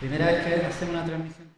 Primera vez que hacemos una transmisión.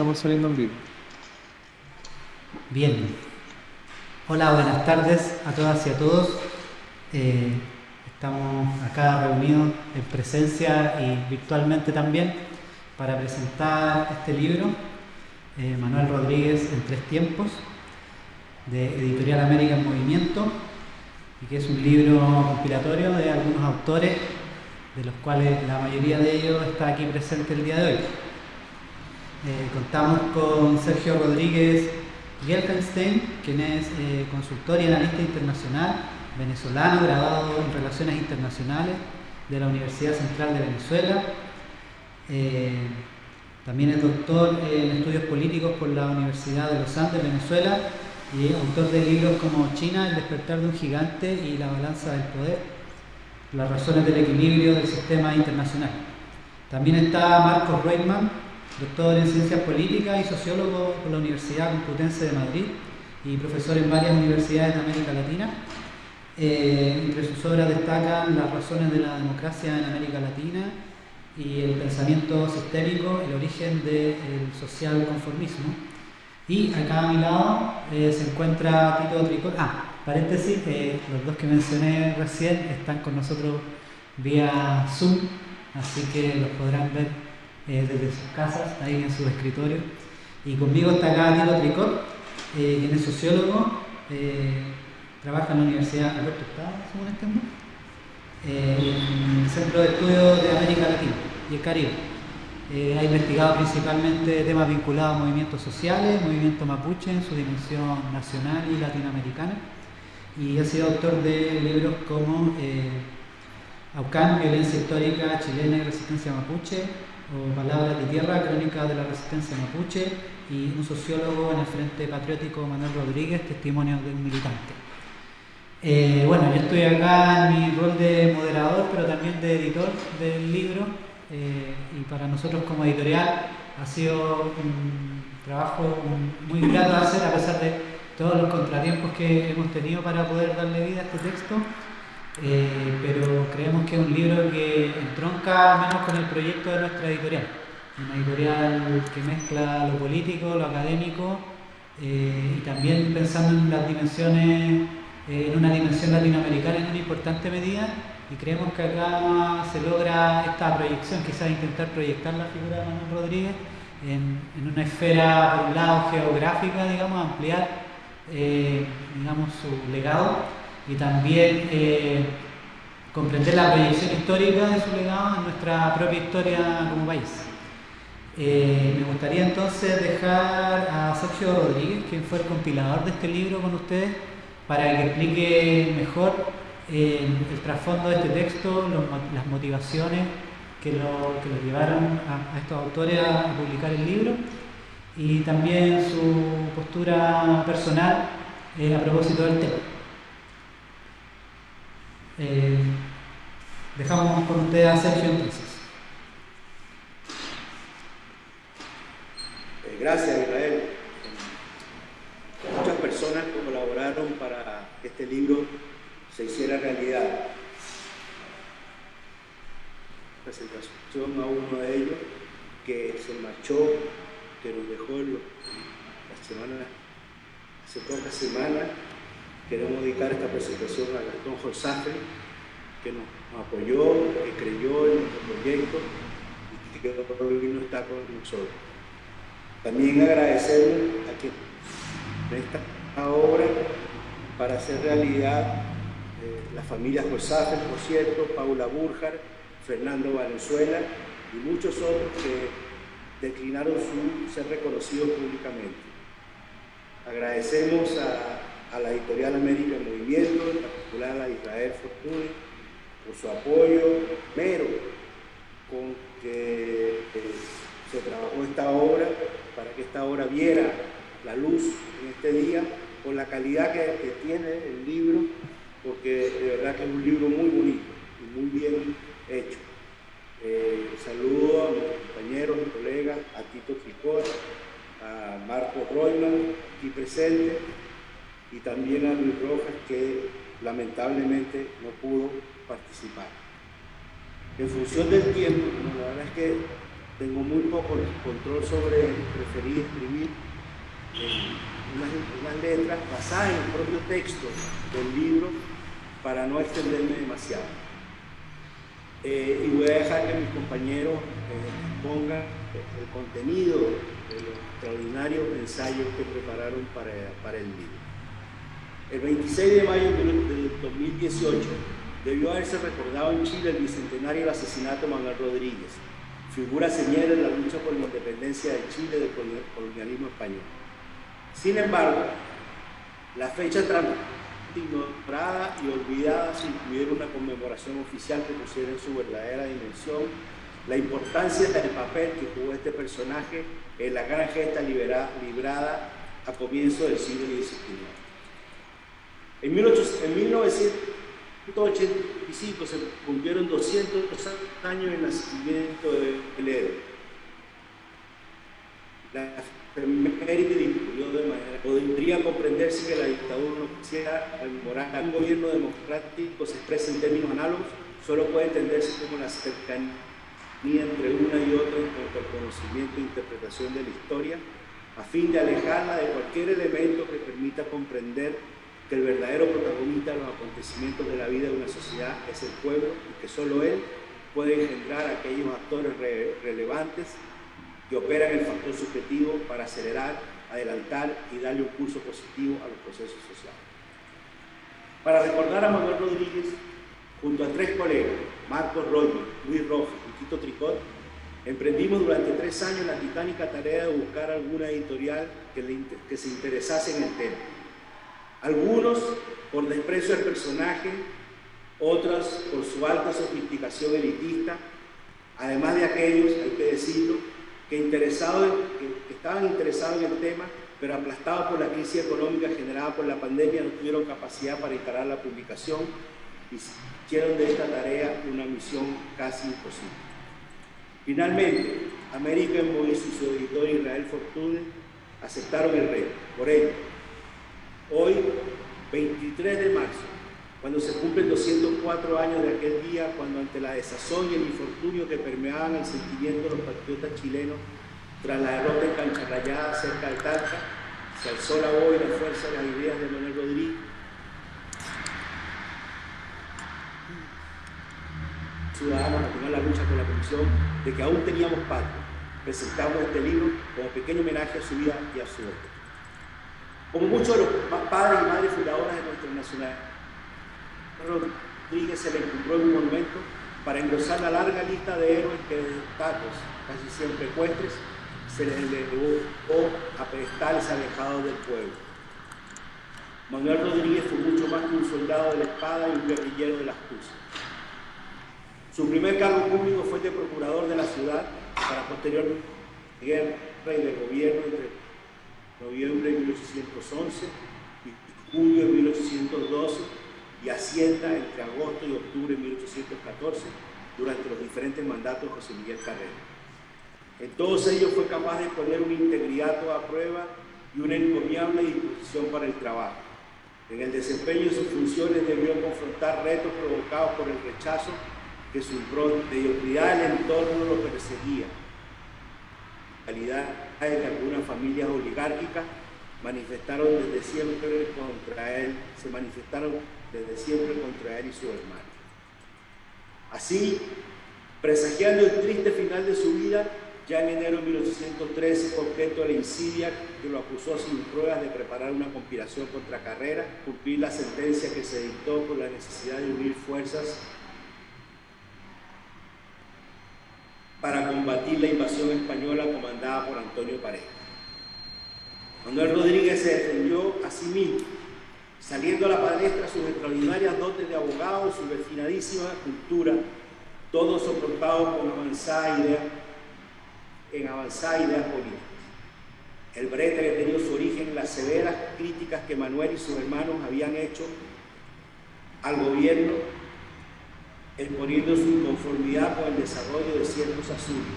Estamos saliendo en vivo. Bien. Hola, buenas tardes a todas y a todos. Eh, estamos acá reunidos en presencia y virtualmente también para presentar este libro, eh, Manuel Rodríguez en tres tiempos, de Editorial América en Movimiento, y que es un libro compilatorio de algunos autores, de los cuales la mayoría de ellos está aquí presente el día de hoy. Eh, contamos con Sergio Rodríguez Gelfenstein, quien es eh, consultor y analista internacional venezolano, graduado en Relaciones Internacionales de la Universidad Central de Venezuela. Eh, también es doctor en estudios políticos por la Universidad de los Andes, Venezuela, y autor de libros como China, el despertar de un gigante y la balanza del poder, las razones del equilibrio del sistema internacional. También está Marcos Reitman, doctor en Ciencias Políticas y sociólogo por la Universidad Complutense de Madrid y profesor en varias universidades de América Latina. Eh, entre sus obras destacan Las razones de la democracia en América Latina y El pensamiento sistémico, el origen del social conformismo. Y acá a mi lado eh, se encuentra Tito Tricol. Ah, paréntesis, eh, los dos que mencioné recién están con nosotros vía Zoom, así que los podrán ver eh, desde sus casas, ahí en su escritorio. Y conmigo está acá Tito Tricot, eh, quien es sociólogo, eh, trabaja en la Universidad Alberto Estado, según este en el Centro de Estudios de América Latina y el Caribe. ha investigado principalmente temas vinculados a movimientos sociales, movimiento mapuche en su dimensión nacional y latinoamericana, y ha sido autor de libros como Aucán, Violencia Histórica Chilena y Resistencia Mapuche, o Palabras de Tierra, Crónica de la Resistencia Mapuche, y un sociólogo en el Frente Patriótico, Manuel Rodríguez, Testimonio de un Militante. Eh, bueno, yo estoy acá en mi rol de moderador, pero también de editor del libro, eh, y para nosotros como editorial ha sido un trabajo muy grato hacer, a pesar de todos los contratiempos que hemos tenido para poder darle vida a este texto. Eh, pero creemos que es un libro que entronca menos con el proyecto de nuestra editorial. Una editorial que mezcla lo político, lo académico eh, y también pensando en las dimensiones, eh, en una dimensión latinoamericana en una importante medida y creemos que acá se logra esta proyección, quizás intentar proyectar la figura de Manuel Rodríguez en, en una esfera, por un lado, geográfica, digamos, ampliar digamos, su legado y también eh, comprender la proyección histórica de su legado en nuestra propia historia como país. Eh, me gustaría entonces dejar a Sergio Rodríguez, quien fue el compilador de este libro con ustedes, para que explique mejor eh, el trasfondo de este texto, las motivaciones que lo, que llevaron a, estos autores a publicar el libro y también su postura personal a propósito del tema. Eh, dejamos con usted a Sergio entonces. Eh, gracias, Israel. Muchas personas colaboraron para que este libro se hiciera realidad. Presentación a uno de ellos que se marchó, que nos dejó la semana, hace pocas semanas. Queremos dedicar esta presentación a Gastón Josafre, que nos apoyó, que creyó en nuestro proyecto y que hoy no está con nosotros. También agradecemos a quien esta obra para hacer realidad eh, las familias Josafre, por cierto, Paula Burjar, Fernando Valenzuela y muchos otros que declinaron su ser reconocidos públicamente. Agradecemos a, a la Editorial América en Movimiento, en particular a Israel Fortuny, por su apoyo mero con que eh, se trabajó esta obra, para que esta obra viera la luz en este día, con la calidad que, tiene el libro, porque de verdad que es un libro muy bonito y muy bien hecho. Eh, saludo a mis compañeros y colegas, a Tito Tricot, a Marco Royman, aquí presente, y también a Luis Rojas, que lamentablemente no pudo participar. En función del tiempo, la verdad es que tengo muy poco control sobre preferir escribir eh, unas, letras basadas en el propio texto del libro para no extenderme demasiado. Eh, y voy a dejar que mis compañeros eh, pongan el contenido de los extraordinarios ensayos que prepararon para, para el libro. El 26 de mayo de 2018 debió haberse recordado en Chile el bicentenario del asesinato de Manuel Rodríguez, figura señal en la lucha por la independencia de Chile del colonialismo español. Sin embargo, la fecha ignorada y olvidada sin incluir una conmemoración oficial que pusiera en su verdadera dimensión la importancia del papel que jugó este personaje en la gran gesta librada a comienzo del siglo XIX. En, 1985 se cumplieron 200 años del nacimiento de Ledo. La efeméride discurrió de manera. Podría comprenderse que la dictadura no quisiera rememorar un gobierno democrático se expresa en términos análogos, solo puede entenderse como la cercanía entre una y otra en cuanto al conocimiento e interpretación de la historia, a fin de alejarla de cualquier elemento que permita comprender que el verdadero protagonista de los acontecimientos de la vida de una sociedad es el pueblo y que solo él puede engendrar a aquellos actores relevantes que operan el factor subjetivo para acelerar, adelantar y darle un curso positivo a los procesos sociales. Para recordar a Manuel Rodríguez, junto a tres colegas, Marcos Roger, Luis Rojas y Tito Tricot, emprendimos durante tres años la titánica tarea de buscar alguna editorial que, que se interesase en el tema algunos por desprecio al personaje, otras por su alta sofisticación elitista, además de aquellos, hay que decirlo, que, interesados, que estaban interesados en el tema, pero aplastados por la crisis económica generada por la pandemia, no tuvieron capacidad para instalar la publicación y hicieron de esta tarea una misión casi imposible. Finalmente, América Voice y su editor Israel Fortune aceptaron el reto. Por ello, Hoy, 23 de marzo, cuando se cumplen 204 años de aquel día, cuando ante la desazón y el infortunio que permeaban el sentimiento de los patriotas chilenos tras la derrota en Cancha Rayada cerca de Talca, se alzó la voz y la fuerza de las ideas de Manuel Rodríguez. Ciudadanos a la lucha con la Comisión de que aún teníamos patria. Presentamos este libro como pequeño homenaje a su vida y a su obra. Como muchos de los padres y madres fundadoras de nuestra nacional, Rodríguez se le encontró en un monumento para engrosar la larga lista de héroes que de datos, casi siempre ecuestres, se les elevó a pedestales alejados del pueblo. Manuel Rodríguez fue mucho más que un soldado de la espada y un guerrillero de las cruces. Su primer cargo público fue de procurador de la ciudad para posterior guerra y de gobierno entre noviembre de 1811 y julio de 1812 y Hacienda entre agosto y octubre de 1814 durante los diferentes mandatos de José Miguel Carrera. En todos ellos fue capaz de poner una integridad a prueba y una encomiable disposición para el trabajo. En el desempeño de sus funciones debió confrontar retos provocados por el rechazo que su mediocridad el entorno lo perseguía. La realidad que algunas familias oligárquicas manifestaron desde siempre contra él, se manifestaron desde siempre contra él y su hermano. Así, presagiando el triste final de su vida, ya en enero de 1813, objeto de la insidia que lo acusó sin pruebas de preparar una conspiración contra Carrera, cumplir la sentencia que se dictó por la necesidad de unir fuerzas para combatir la invasión española comandada por Antonio Pareja. Manuel Rodríguez se defendió a sí mismo, saliendo a la palestra sus extraordinarias dotes de abogado, su refinadísima cultura, todo soportado con avanzada en avanzada ideas políticas. El brete que tenía su origen en las severas críticas que Manuel y sus hermanos habían hecho al gobierno, exponiendo su inconformidad con el desarrollo de ciertos asuntos,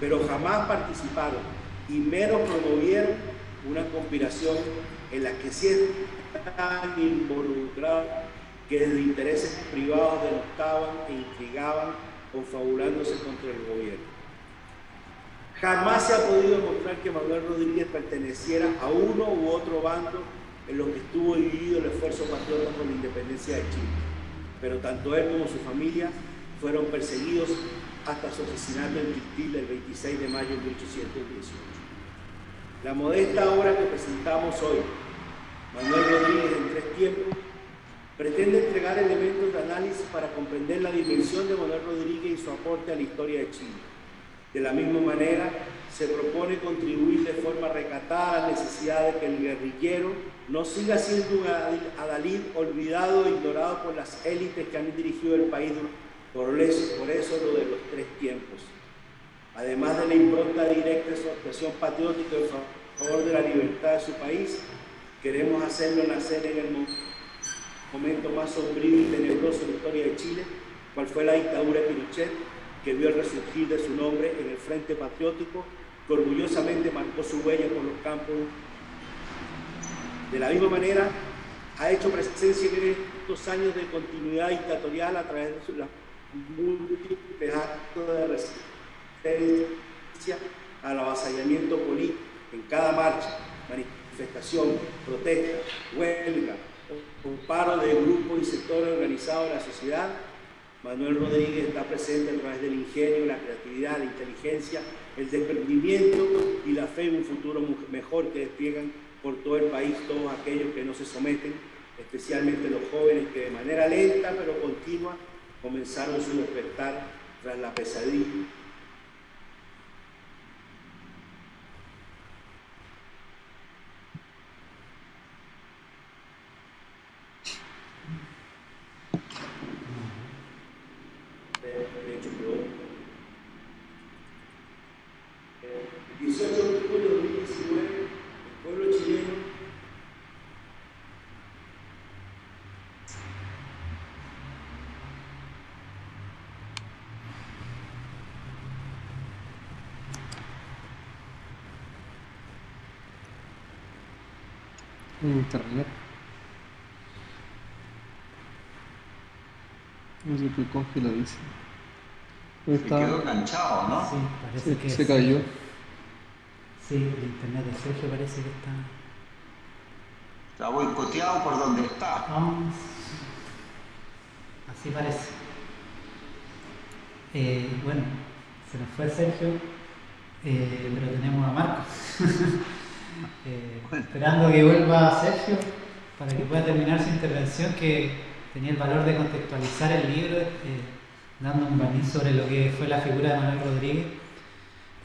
pero jamás participaron y mero promovieron una conspiración en la que sí estaban involucrados que desde intereses privados denostaban e intrigaban confabulándose contra el gobierno. Jamás se ha podido demostrar que Manuel Rodríguez perteneciera a uno u otro bando en lo que estuvo dividido el esfuerzo patriota por la independencia de Chile. Pero tanto él como su familia fueron perseguidos hasta su asesinato en Quistil el 26 de mayo de 1818. La modesta obra que presentamos hoy, Manuel Rodríguez en tres tiempos, pretende entregar elementos de análisis para comprender la dimensión de Manuel Rodríguez y su aporte a la historia de Chile de la misma manera, se propone contribuir de forma recatada a la necesidad de que el guerrillero no siga siendo un adalid olvidado e ignorado por las élites que han dirigido el país por eso, por eso lo de los tres tiempos. Además de la impronta directa de su actuación patriótica en favor de la libertad de su país, queremos hacerlo nacer en el momento más sombrío y tenebroso de la historia de Chile, cual fue la dictadura de Pinochet, que vio el resurgir de su nombre en el Frente Patriótico, que orgullosamente marcó su huella por los campos. De la misma manera, ha hecho presencia en estos años de continuidad dictatorial a través de los múltiples actos de resistencia al avasallamiento político. En cada marcha, manifestación, protesta, huelga o paro de grupos y sectores organizados de la sociedad Manuel Rodríguez está presente a través del ingenio, la creatividad, la inteligencia, el desprendimiento y la fe en un futuro mejor que despliegan por todo el país todos aquellos que no se someten, especialmente los jóvenes que de manera lenta pero continua comenzaron su despertar tras la pesadilla internet. No sé qué congeladísimo. Se quedó enganchado, ¿no? Sí, parece que se cayó. Sí, el internet de Sergio parece que está. Está boicoteado por donde está. Vamos. Así parece. Eh, bueno, se nos fue Sergio, eh, pero tenemos a Marcos. Eh, esperando que vuelva Sergio para que pueda terminar su intervención, que tenía el valor de contextualizar el libro, eh, dando un barniz sobre lo que fue la figura de Manuel Rodríguez,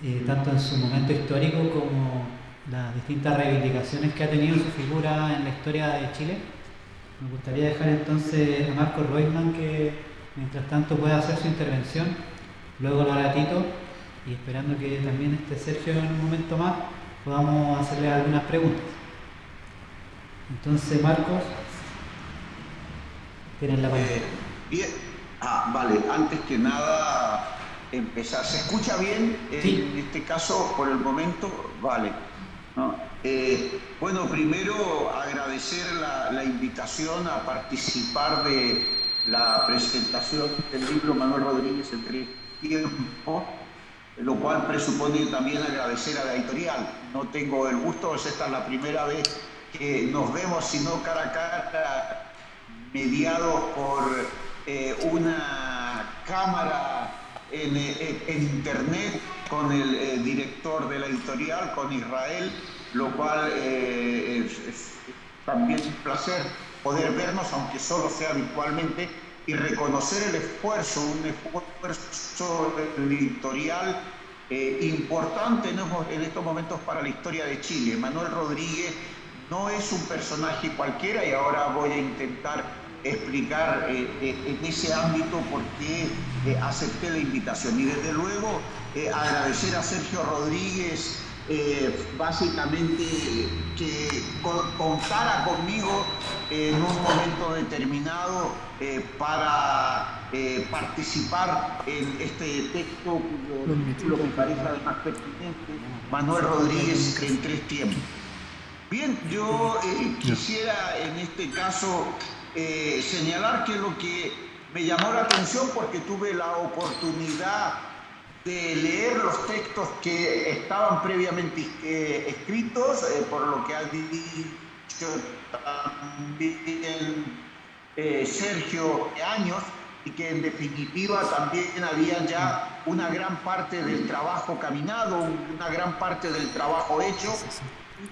eh, tanto en su momento histórico como las distintas reivindicaciones que ha tenido su figura en la historia de Chile. Me gustaría dejar entonces a Marco Reutemann que mientras tanto pueda hacer su intervención, luego lo hará Tito y esperando que también esté Sergio en un momento más podamos hacerle algunas preguntas. Entonces, Marcos, tienen la palabra. bien. Ah, vale, antes que nada, empezar. ¿Se escucha bien? En este caso, por el momento, vale. Eh, bueno, primero agradecer la, invitación a participar de la presentación del libro Manuel Rodríguez en tres tiempos, lo cual presupone también agradecer a la editorial. No tengo el gusto, esta es la primera vez que nos vemos, sino cara a cara, mediados por eh, una cámara en, internet con el director de la editorial, con Israel, lo cual eh, es, también un placer poder vernos, aunque solo sea virtualmente, y reconocer el esfuerzo, un esfuerzo editorial eh, importante en estos momentos para la historia de Chile. Manuel Rodríguez no es un personaje cualquiera y ahora voy a intentar explicar eh, eh, en ese ámbito por qué acepté la invitación. Y desde luego agradecer a Sergio Rodríguez básicamente que contara conmigo en un momento determinado para participar en este texto lo que parece además pertinente, Manuel Rodríguez en tres tiempos. Bien, yo quisiera en este caso eh, señalar que lo que me llamó la atención porque tuve la oportunidad de leer los textos que estaban previamente eh, escritos, eh, por lo que ha dicho también Sergio Años, y que en definitiva también había ya una gran parte del trabajo caminado, una gran parte del trabajo hecho,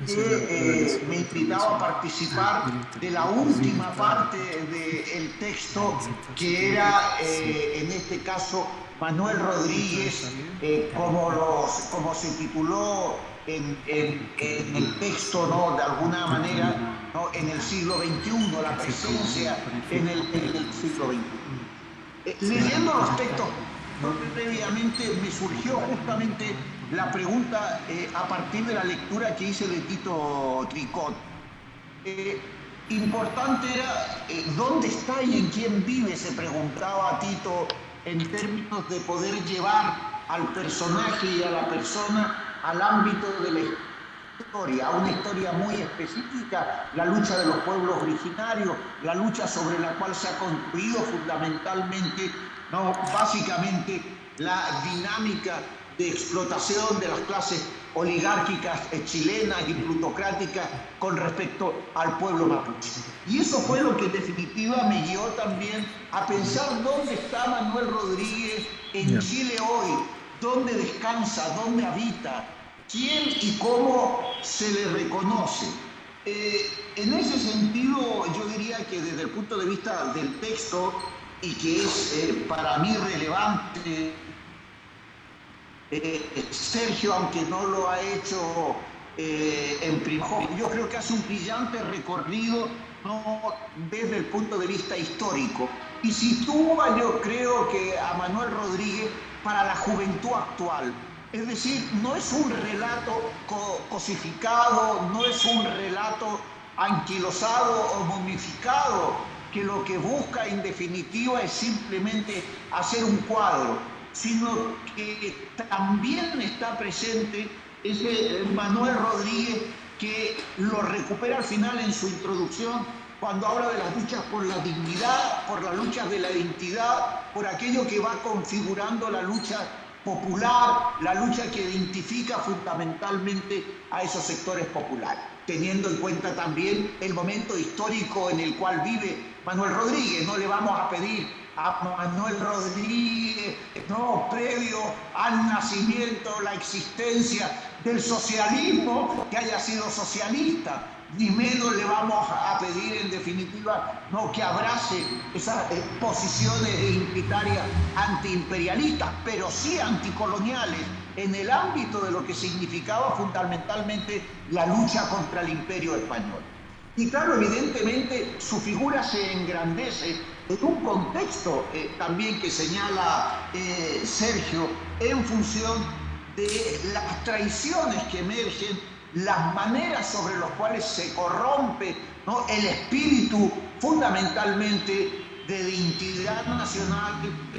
que eh, me invitaba a participar de la última parte del texto que era eh, en este caso Manuel Rodríguez, eh, como, los, como se tituló en, el texto, ¿no? de alguna manera, ¿no? en el siglo XXI, la presencia en el, en el siglo XXI. leyendo los textos previamente me surgió justamente la pregunta eh, a partir de la lectura que hice de Tito Tricot. Eh, importante era eh, dónde está y en quién vive, se preguntaba a Tito en términos de poder llevar al personaje y a la persona al ámbito de la historia, a una historia muy específica, la lucha de los pueblos originarios, la lucha sobre la cual se ha construido fundamentalmente no, básicamente la dinámica de explotación de las clases oligárquicas chilenas y plutocráticas con respecto al pueblo mapuche. Y eso fue lo que en definitiva me guió también a pensar dónde está Manuel Rodríguez en Chile hoy, dónde descansa, dónde habita, quién y cómo se le reconoce. Eh, en ese sentido, yo diría que desde el punto de vista del texto, y que es eh, para mí relevante. Eh, Sergio, aunque no lo ha hecho en primo, yo creo que hace un brillante recorrido desde el punto de vista histórico y sitúa, yo creo que a Manuel Rodríguez para la juventud actual. Es decir, no es un relato cosificado, no es un relato anquilosado o momificado, que lo que busca en definitiva es simplemente hacer un cuadro, sino que también está presente ese Manuel Rodríguez que lo recupera al final en su introducción cuando habla de las luchas por la dignidad, por las luchas de la identidad, por aquello que va configurando la lucha popular, la lucha que identifica fundamentalmente a esos sectores populares, teniendo en cuenta también el momento histórico en el cual vive Manuel Rodríguez, no le vamos a pedir a Manuel Rodríguez, no, previo al nacimiento, la existencia del socialismo, que haya sido socialista, ni menos le vamos a pedir en definitiva no que abrace esas posiciones identitarias antiimperialistas, pero sí anticoloniales en el ámbito de lo que significaba fundamentalmente la lucha contra el imperio español. Y claro, evidentemente su figura se engrandece en un contexto eh, también que señala eh, Sergio en función de las traiciones que emergen, las maneras sobre las cuales se corrompe el espíritu fundamentalmente de identidad nacional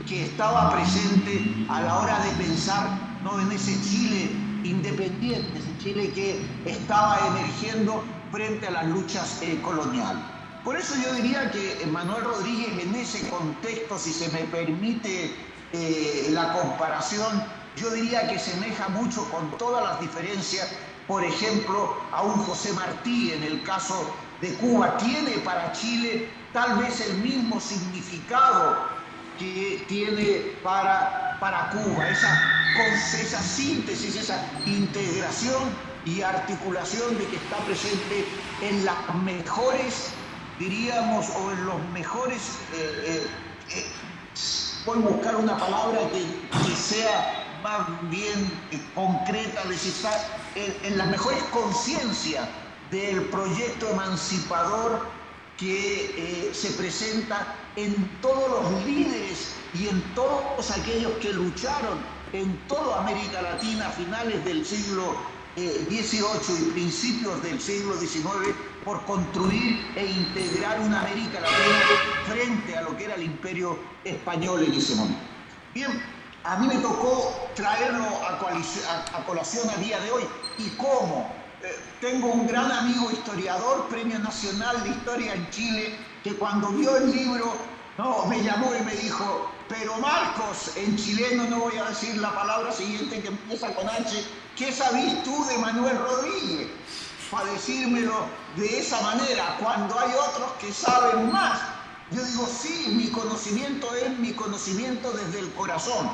que estaba presente a la hora de pensar ¿no? en ese Chile independientes, Chile que estaba emergiendo frente a las luchas eh, coloniales. Por eso yo diría que Manuel Rodríguez en ese contexto, si se me permite eh, la comparación, yo diría que semeja mucho con todas las diferencias, por ejemplo, a un José Martí en el caso de Cuba, tiene para Chile tal vez el mismo significado que tiene para, para Cuba, esa, esa síntesis, esa integración y articulación de que está presente en las mejores, diríamos, o en los mejores, eh, eh, eh, voy a buscar una palabra que, sea más bien concreta, decir, en, en las mejores conciencias del proyecto emancipador que se presenta en todos los líderes y en todos aquellos que lucharon en toda América Latina a finales del siglo XVIII y principios del siglo XIX por construir e integrar una América Latina frente a lo que era el imperio español en ese momento. Bien, a mí me tocó traerlo a, colación a día de hoy. ¿Y cómo? Eh, tengo un gran amigo historiador, Premio Nacional de Historia en Chile, que cuando vio el libro no, me llamó y me dijo, pero Marcos, en chileno no voy a decir la palabra siguiente que empieza con H, ¿qué sabís tú de Manuel Rodríguez? Para decírmelo de esa manera, cuando hay otros que saben más. Yo digo, sí, mi conocimiento es mi conocimiento desde el corazón,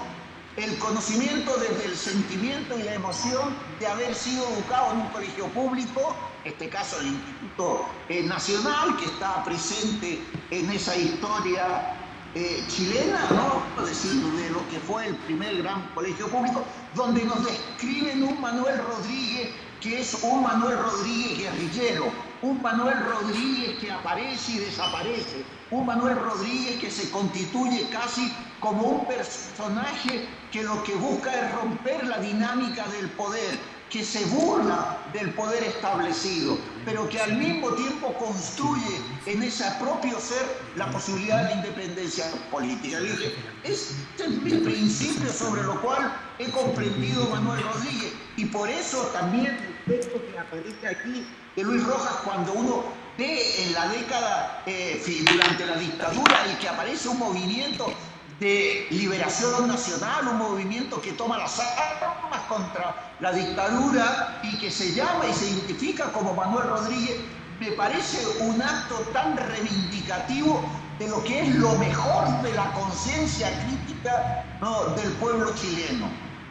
el conocimiento desde el sentimiento y la emoción de haber sido educado en un colegio público este caso el Instituto eh, Nacional, que está presente en esa historia eh, chilena, ¿no? Decir, de lo que fue el primer gran colegio público, donde nos describen un Manuel Rodríguez que es un Manuel Rodríguez guerrillero, un Manuel Rodríguez que aparece y desaparece, un Manuel Rodríguez que se constituye casi como un personaje que lo que busca es romper la dinámica del poder, que se burla del poder establecido, pero que al mismo tiempo construye en ese propio ser la posibilidad de la independencia política. Dije, este es mi principio sobre lo cual he comprendido Manuel Rodríguez y por eso también el texto que aparece aquí de Luis Rojas cuando uno ve en la década, eh, durante la dictadura, y que aparece un movimiento de liberación nacional, un movimiento que toma las armas contra la dictadura y que se llama y se identifica como Manuel Rodríguez, me parece un acto tan reivindicativo de lo que es lo mejor de la conciencia crítica del pueblo chileno,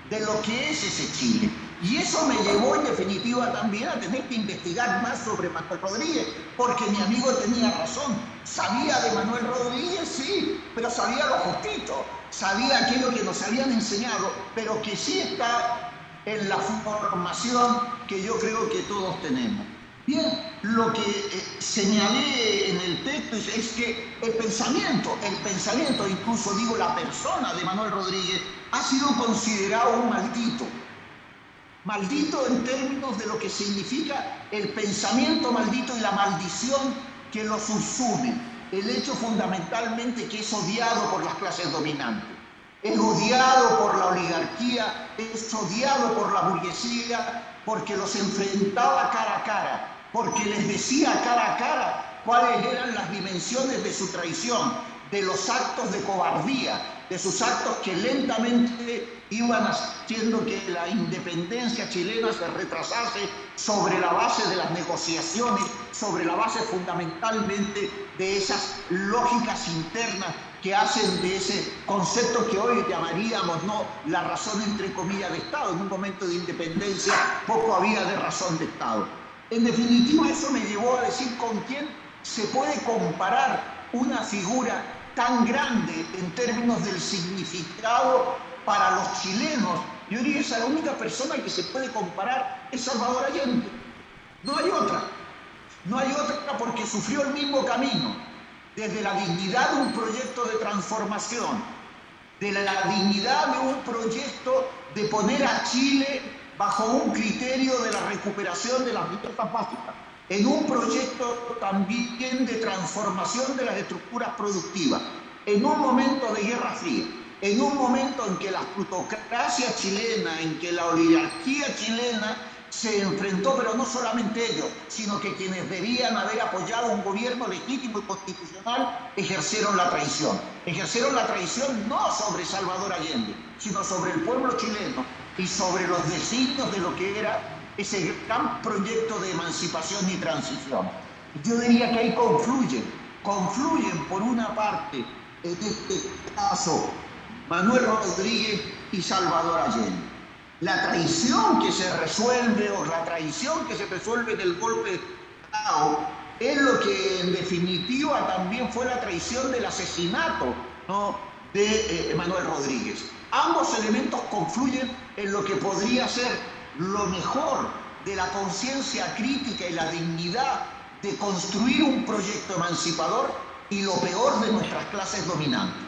de lo que es ese Chile. Y eso me llevó en definitiva también a tener que investigar más sobre Manuel Rodríguez, porque mi amigo tenía razón. Sabía de Manuel Rodríguez, sí, pero sabía lo justito, sabía aquello que nos habían enseñado, pero que sí está en la formación que yo creo que todos tenemos. Bien, lo que eh, señalé en el texto es que el pensamiento, el pensamiento, incluso digo la persona de Manuel Rodríguez, ha sido considerado un maldito Maldito en términos de lo que significa el pensamiento maldito y la maldición que lo subsume. El hecho fundamentalmente que es odiado por las clases dominantes. Es odiado por la oligarquía, es odiado por la burguesía, porque los enfrentaba cara a cara, porque les decía cara a cara cuáles eran las dimensiones de su traición, de los actos de cobardía, de sus actos que lentamente iban haciendo que la independencia chilena se retrasase sobre la base de las negociaciones, sobre la base fundamentalmente de esas lógicas internas que hacen de ese concepto que hoy llamaríamos no la razón entre comillas de Estado. En un momento de independencia poco había de razón de Estado. En definitiva, eso me llevó a decir con quién se puede comparar una figura tan grande en términos del significado para los chilenos. Yo diría que la única persona que se puede comparar es Salvador Allende. No hay otra. No hay otra porque sufrió el mismo camino. Desde la dignidad de un proyecto de transformación, de la dignidad de un proyecto de poner a Chile bajo un criterio de la recuperación de las libertades básicas en un proyecto también de transformación de las estructuras productivas, en un momento de guerra fría. En un momento en que la plutocracia chilena, en que la oligarquía chilena se enfrentó, pero no solamente ellos, sino que quienes debían haber apoyado un gobierno legítimo y constitucional ejercieron la traición. Ejercieron la traición no sobre Salvador Allende, sino sobre el pueblo chileno y sobre los designios de lo que era ese gran proyecto de emancipación y transición. Yo diría que ahí confluyen, confluyen por una parte, en este caso, Manuel Rodríguez y Salvador Allende. La traición que se resuelve o la traición que se resuelve del golpe de Estado es lo que en definitiva también fue la traición del asesinato de eh, Manuel Rodríguez. Ambos elementos confluyen en lo que podría ser lo mejor de la conciencia crítica y la dignidad de construir un proyecto emancipador y lo peor de nuestras clases dominantes,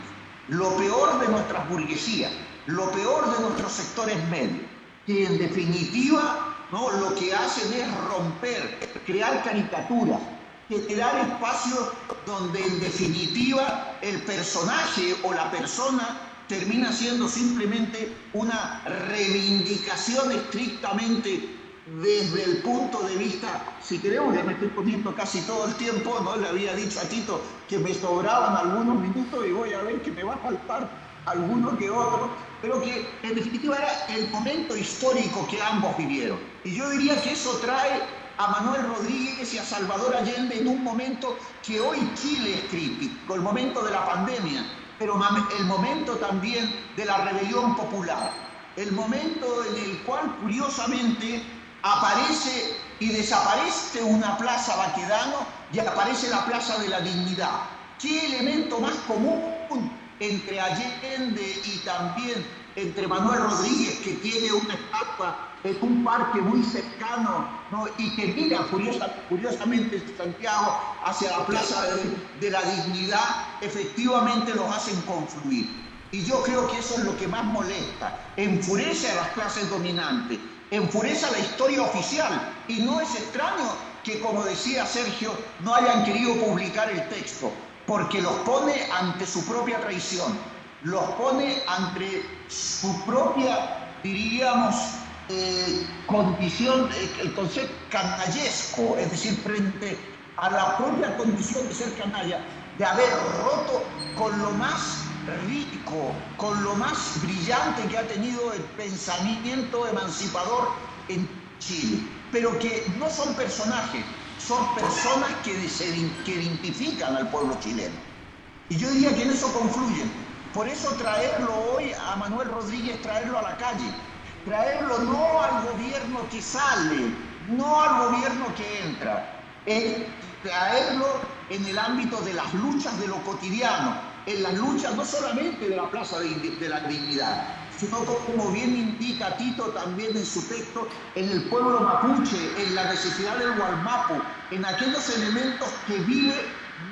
lo peor de nuestras burguesías lo peor de nuestros sectores medios, que en definitiva ¿no? lo que hacen es romper, crear caricaturas, crear espacios donde en definitiva el personaje o la persona termina siendo simplemente una reivindicación estrictamente desde el punto de vista, si queremos, ya me estoy poniendo casi todo el tiempo, ¿no? Le había dicho a Tito que me sobraban algunos minutos y voy a ver que me va a faltar alguno que otro, pero que en definitiva era el momento histórico que ambos vivieron. Y yo diría que eso trae a Manuel Rodríguez y a Salvador Allende en un momento que hoy Chile es crítico, el momento de la pandemia, pero el momento también de la rebelión popular, el momento en el cual curiosamente aparece y desaparece una plaza Baquedano y aparece la plaza de la dignidad. ¿Qué elemento más común entre Allende y también entre Manuel Rodríguez, que tiene una estatua en un parque muy cercano y que mira curiosamente Santiago hacia la Plaza de, la Dignidad, efectivamente los hacen confluir. Y yo creo que eso es lo que más molesta, enfurece a las clases dominantes, enfurece a la historia oficial. Y no es extraño que, como decía Sergio, no hayan querido publicar el texto porque los pone ante su propia traición, los pone ante su propia, diríamos, eh, condición, eh, el concepto canallesco, es decir, frente a la propia condición de ser canalla, de haber roto con lo más rico, con lo más brillante que ha tenido el pensamiento emancipador en Chile, pero que no son personajes, son personas que, se, identifican al pueblo chileno. Y yo diría que en eso confluyen. Por eso traerlo hoy a Manuel Rodríguez, traerlo a la calle, traerlo no al gobierno que sale, no al gobierno que entra, es traerlo en el ámbito de las luchas de lo cotidiano, en las luchas no solamente de la Plaza de la Dignidad, sino como bien indica Tito también en su texto, en el pueblo mapuche, en la necesidad del Gualmapu, en aquellos elementos que vive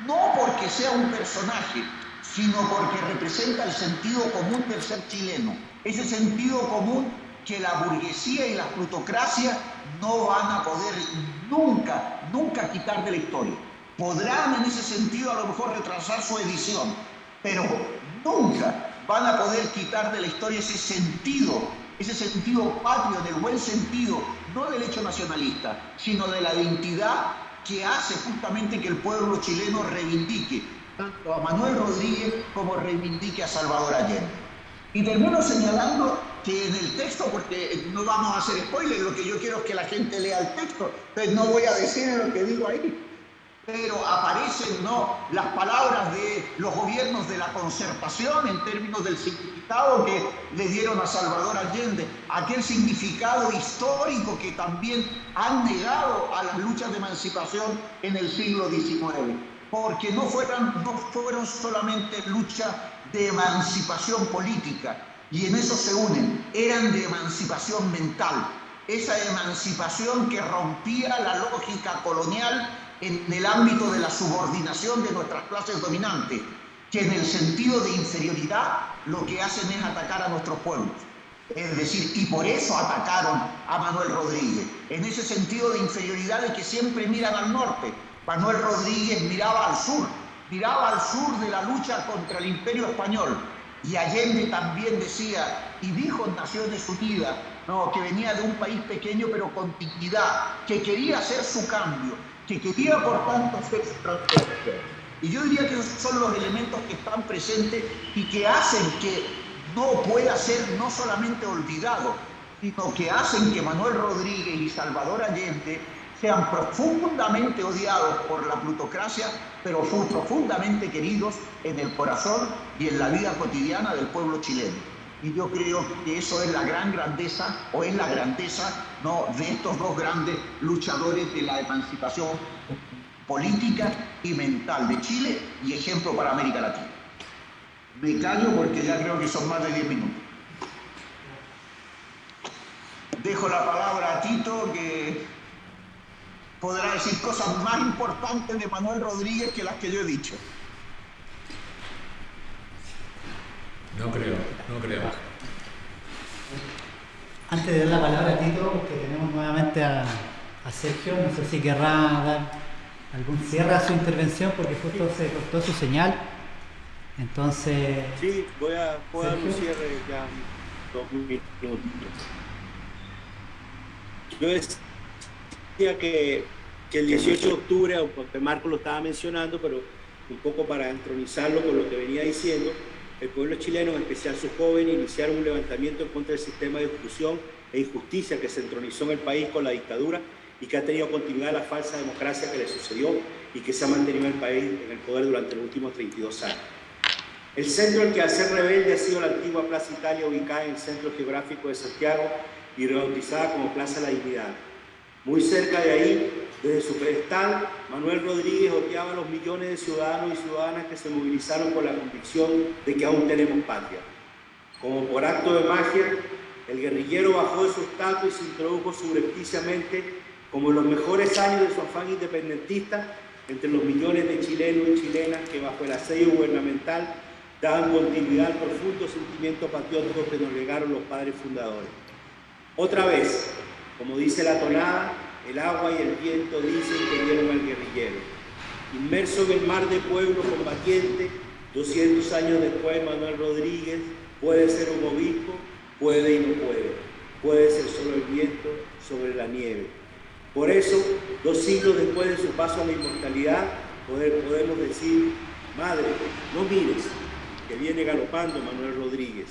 no porque sea un personaje, sino porque representa el sentido común del ser chileno, ese sentido común que la burguesía y la plutocracia no van a poder nunca, nunca quitar de la historia. Podrán en ese sentido a lo mejor retrasar su edición, pero nunca van a poder quitar de la historia ese sentido, ese sentido patrio, del buen sentido, no del hecho nacionalista, sino de la identidad que hace justamente que el pueblo chileno reivindique tanto a Manuel Rodríguez como reivindique a Salvador Allende. Y termino señalando que en el texto, porque no vamos a hacer spoiler, lo que yo quiero es que la gente lea el texto, entonces no voy a decir lo que digo ahí, pero aparecen ¿no? las palabras de los gobiernos de la concertación en términos del significado que le dieron a Salvador Allende, aquel significado histórico que también han negado a las luchas de emancipación en el siglo XIX, porque no fueron, no fueron solamente luchas de emancipación política, y en eso se unen, eran de emancipación mental, esa emancipación que rompía la lógica colonial en el ámbito de la subordinación de nuestras clases dominantes, que en el sentido de inferioridad lo que hacen es atacar a nuestros pueblos. Es decir, y por eso atacaron a Manuel Rodríguez, en ese sentido de inferioridad de que siempre miran al norte. Manuel Rodríguez miraba al sur, miraba al sur de la lucha contra el imperio español, Y Allende también decía, y dijo en Naciones Unidas, no, que venía de un país pequeño pero con dignidad, que quería hacer su cambio, que quería por tanto hacer su transformación. Y yo diría que esos son los elementos que están presentes y que hacen que no pueda ser no solamente olvidado, sino que hacen que Manuel Rodríguez y Salvador Allende sean profundamente odiados por la plutocracia, pero son profundamente queridos en el corazón y en la vida cotidiana del pueblo chileno. Y yo creo que eso es la gran grandeza, o es la grandeza ¿no? de estos dos grandes luchadores de la emancipación política y mental de Chile y ejemplo para América Latina. Me callo porque ya creo que son más de 10 minutos. Dejo la palabra a Tito, que podrá decir cosas más importantes de Manuel Rodríguez que las que yo he dicho. No creo, no creo. Antes de dar la palabra a Tito, que tenemos nuevamente a, a Sergio, no sé si querrá dar algún cierre a su intervención porque justo se cortó su señal. Entonces. Sí, voy a, voy a dar un cierre ya dos minutos. Yo decía que, que el 18 de octubre, aunque Marco lo estaba mencionando, pero un poco para entronizarlo con lo que venía diciendo, el pueblo chileno, en especial sus jóvenes, iniciaron un levantamiento en contra del sistema de exclusión e injusticia que se entronizó en el país con la dictadura y que ha tenido continuidad la falsa democracia que le sucedió y que se ha mantenido en el país en el poder durante los últimos 32 años. El centro en que al ser rebelde ha sido la antigua Plaza Italia, ubicada en el centro geográfico de Santiago y rebautizada como Plaza La Dignidad. Muy cerca de ahí, desde su pedestal, Manuel Rodríguez odiaba a los millones de ciudadanos y ciudadanas que se movilizaron con la convicción de que aún tenemos patria. Como por acto de magia, el guerrillero bajó de su estatua y se introdujo subrepticiamente, como en los mejores años de su afán independentista, entre los millones de chilenos y chilenas que bajo el asedio gubernamental daban continuidad al profundo sentimiento patriótico que nos legaron los padres fundadores. Otra vez, como dice la tonada, el agua y el viento dicen que vieron al guerrillero. Inmerso en el mar de pueblo combatiente, 200 años después Manuel Rodríguez puede ser un obispo, puede y no puede. Puede ser solo el viento sobre la nieve. Por eso, dos siglos después de su paso a la inmortalidad, podemos decir, Madre, no mires, que viene galopando Manuel Rodríguez.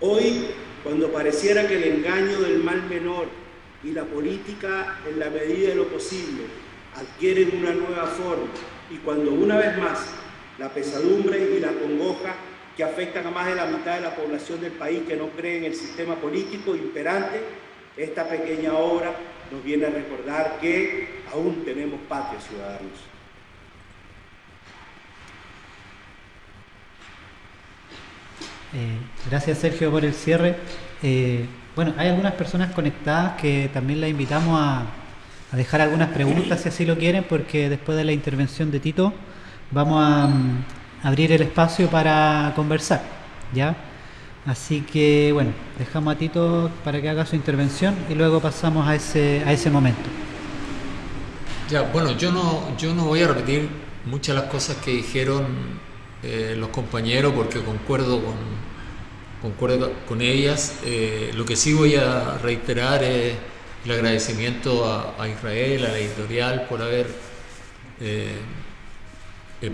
Hoy, cuando pareciera que el engaño del mal menor y la política, en la medida de lo posible, adquieren una nueva forma y cuando una vez más la pesadumbre y la congoja que afectan a más de la mitad de la población del país que no cree en el sistema político imperante, esta pequeña obra nos viene a recordar que aún tenemos patria, ciudadanos. Eh, gracias Sergio por el cierre. Eh, bueno, hay algunas personas conectadas que también las invitamos a, dejar algunas preguntas si así lo quieren, porque después de la intervención de Tito vamos a, mm, abrir el espacio para conversar, ¿ya? Así que bueno, dejamos a Tito para que haga su intervención y luego pasamos a ese, a ese momento. Ya, bueno, yo no, yo no voy a repetir muchas de las cosas que dijeron eh, los compañeros porque concuerdo con, concuerdo con ellas. Eh, lo que sí voy a reiterar es el agradecimiento a, Israel, a la editorial, por haber eh,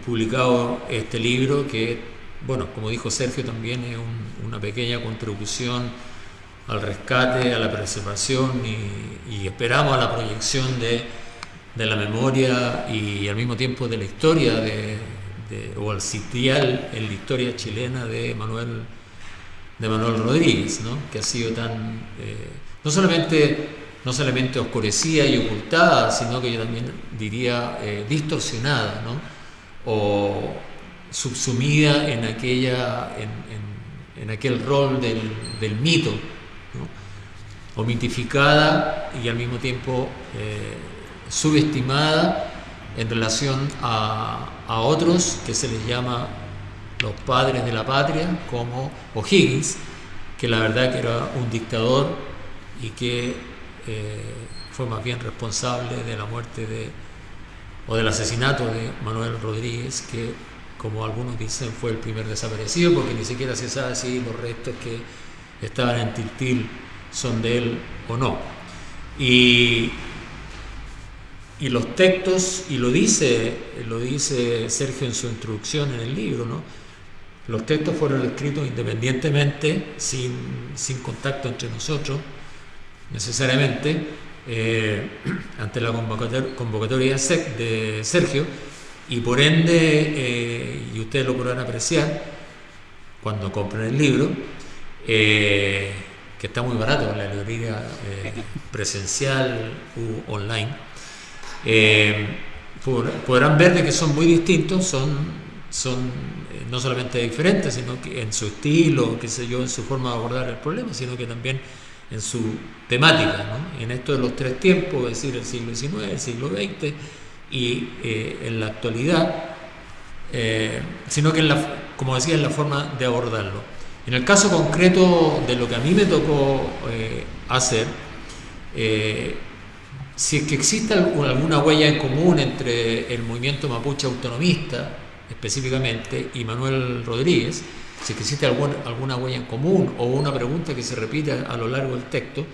publicado este libro que, bueno, como dijo Sergio, también es una pequeña contribución al rescate, a la preservación y, esperamos a la proyección de, de la memoria y al mismo tiempo de la historia de, o al sitial en la historia chilena de Manuel, de Manuel Rodríguez, ¿no? que ha sido tan, eh, no, solamente, no solamente oscurecida y ocultada, sino que yo también diría eh, distorsionada, ¿no? o subsumida en, aquella, en, aquel rol del, del mito, ¿no? o mitificada y al mismo tiempo eh, subestimada en relación a, a otros que se les llama los padres de la patria, como O'Higgins, que la verdad que era un dictador y que eh, fue más bien responsable de la muerte de, o del asesinato de Manuel Rodríguez, que como algunos dicen, fue el primer desaparecido, porque ni siquiera se sabe si los restos que estaban en Tiltil son de él o no. Y, y los textos, y lo dice, lo dice Sergio en su introducción en el libro, ¿no? Los textos fueron escritos independientemente, sin, sin contacto entre nosotros, necesariamente, eh, ante la convocatoria de Sergio, y por ende, eh, y ustedes lo podrán apreciar cuando compren el libro, eh, que está muy barato en la librería presencial u online, podrán ver de que son muy distintos, son, son no solamente diferentes, sino que en su estilo, qué sé yo, en su forma de abordar el problema, sino que también en su temática, en esto de los tres tiempos, es decir, el siglo XIX, el siglo XX y eh, en la actualidad, eh, sino que, en la, como decía, en la forma de abordarlo. En el caso concreto de lo que a mí me tocó eh, hacer, si es que existe alguna huella en común entre el movimiento mapuche autonomista específicamente y Manuel Rodríguez, si existe alguna, alguna huella en común o una pregunta que se repite a lo largo del texto,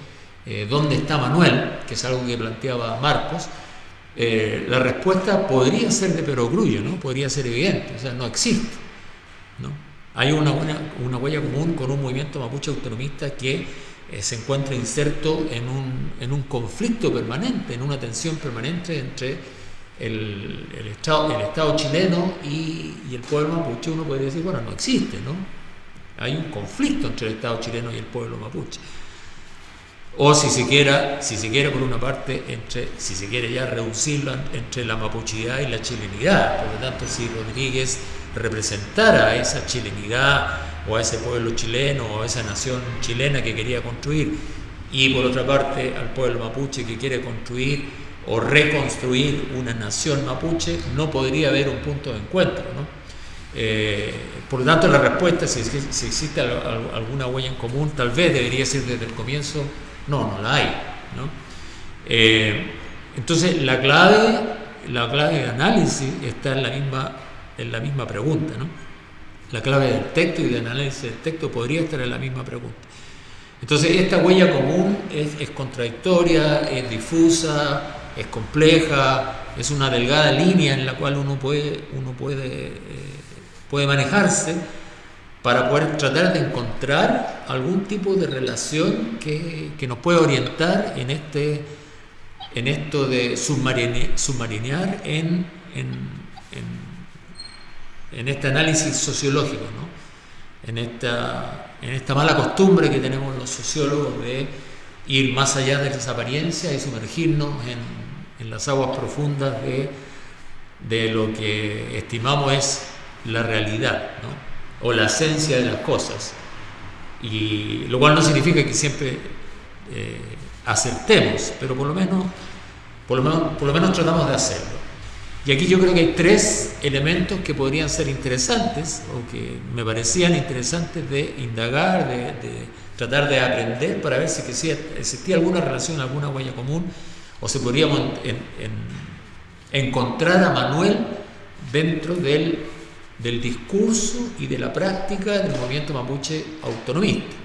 eh, ¿dónde está Manuel? que es algo que planteaba Marcos, eh, la respuesta podría ser de perogrullo, ¿no? podría ser evidente, o sea, no existe. ¿no? Hay una, una huella común con un movimiento mapuche autonomista que eh, se encuentra inserto en un, en un conflicto permanente, en una tensión permanente entre el, estado, el Estado chileno y, el pueblo mapuche, uno podría decir, bueno, no existe, ¿no? Hay un conflicto entre el Estado chileno y el pueblo mapuche. O si se quiera, si se quiere por una parte, entre, si se quiere ya reducirlo entre la mapuchidad y la chilenidad. Por lo tanto, si Rodríguez representara a esa chilenidad o a ese pueblo chileno o a esa nación chilena que quería construir, y por otra parte al pueblo mapuche que quiere construir o reconstruir una nación mapuche, no podría haber un punto de encuentro. Eh, por lo tanto, la respuesta, si, si existe alguna huella en común, tal vez debería ser desde el comienzo, no, no la hay. Eh, entonces, la clave, la clave de análisis está en la misma, en la misma pregunta. La clave del texto y de análisis del texto podría estar en la misma pregunta. Entonces, esta huella común es contradictoria, es difusa, es compleja, es una delgada línea en la cual uno puede, uno puede, eh, puede manejarse para poder tratar de encontrar algún tipo de relación que, nos pueda orientar en, este, en esto de submarinear en, en, este análisis sociológico, en, esta, en esta mala costumbre que tenemos los sociólogos de ir más allá de las apariencias y sumergirnos en, en las aguas profundas de, de lo que estimamos es la realidad o la esencia de las cosas. Y lo cual no significa que siempre eh, aceptemos, pero por lo, menos, por, lo menos, por lo menos tratamos de hacerlo. Y aquí yo creo que hay tres elementos que podrían ser interesantes o que me parecían interesantes de indagar, de, tratar de aprender para ver si existía alguna relación, alguna huella común o se podríamos encontrar a Manuel dentro del, discurso y de la práctica del movimiento mapuche autonomista.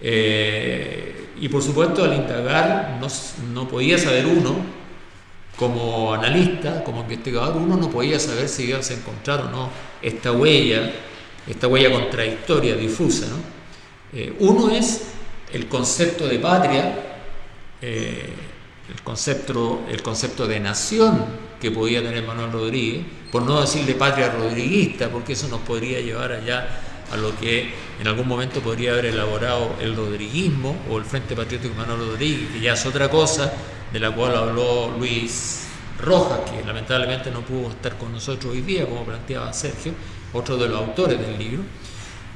Eh, y por supuesto al indagar no, podía saber uno, como analista, como investigador, uno no podía saber si iba a encontrar o no esta huella, esta huella contradictoria, difusa. Eh, uno es el concepto de patria, eh, el concepto, el concepto de nación que podía tener Manuel Rodríguez, por no decirle patria rodriguista, porque eso nos podría llevar allá a lo que en algún momento podría haber elaborado el rodriguismo o el Frente Patriótico Manuel Rodríguez, que ya es otra cosa de la cual habló Luis Rojas, que lamentablemente no pudo estar con nosotros hoy día, como planteaba Sergio, otro de los autores del libro.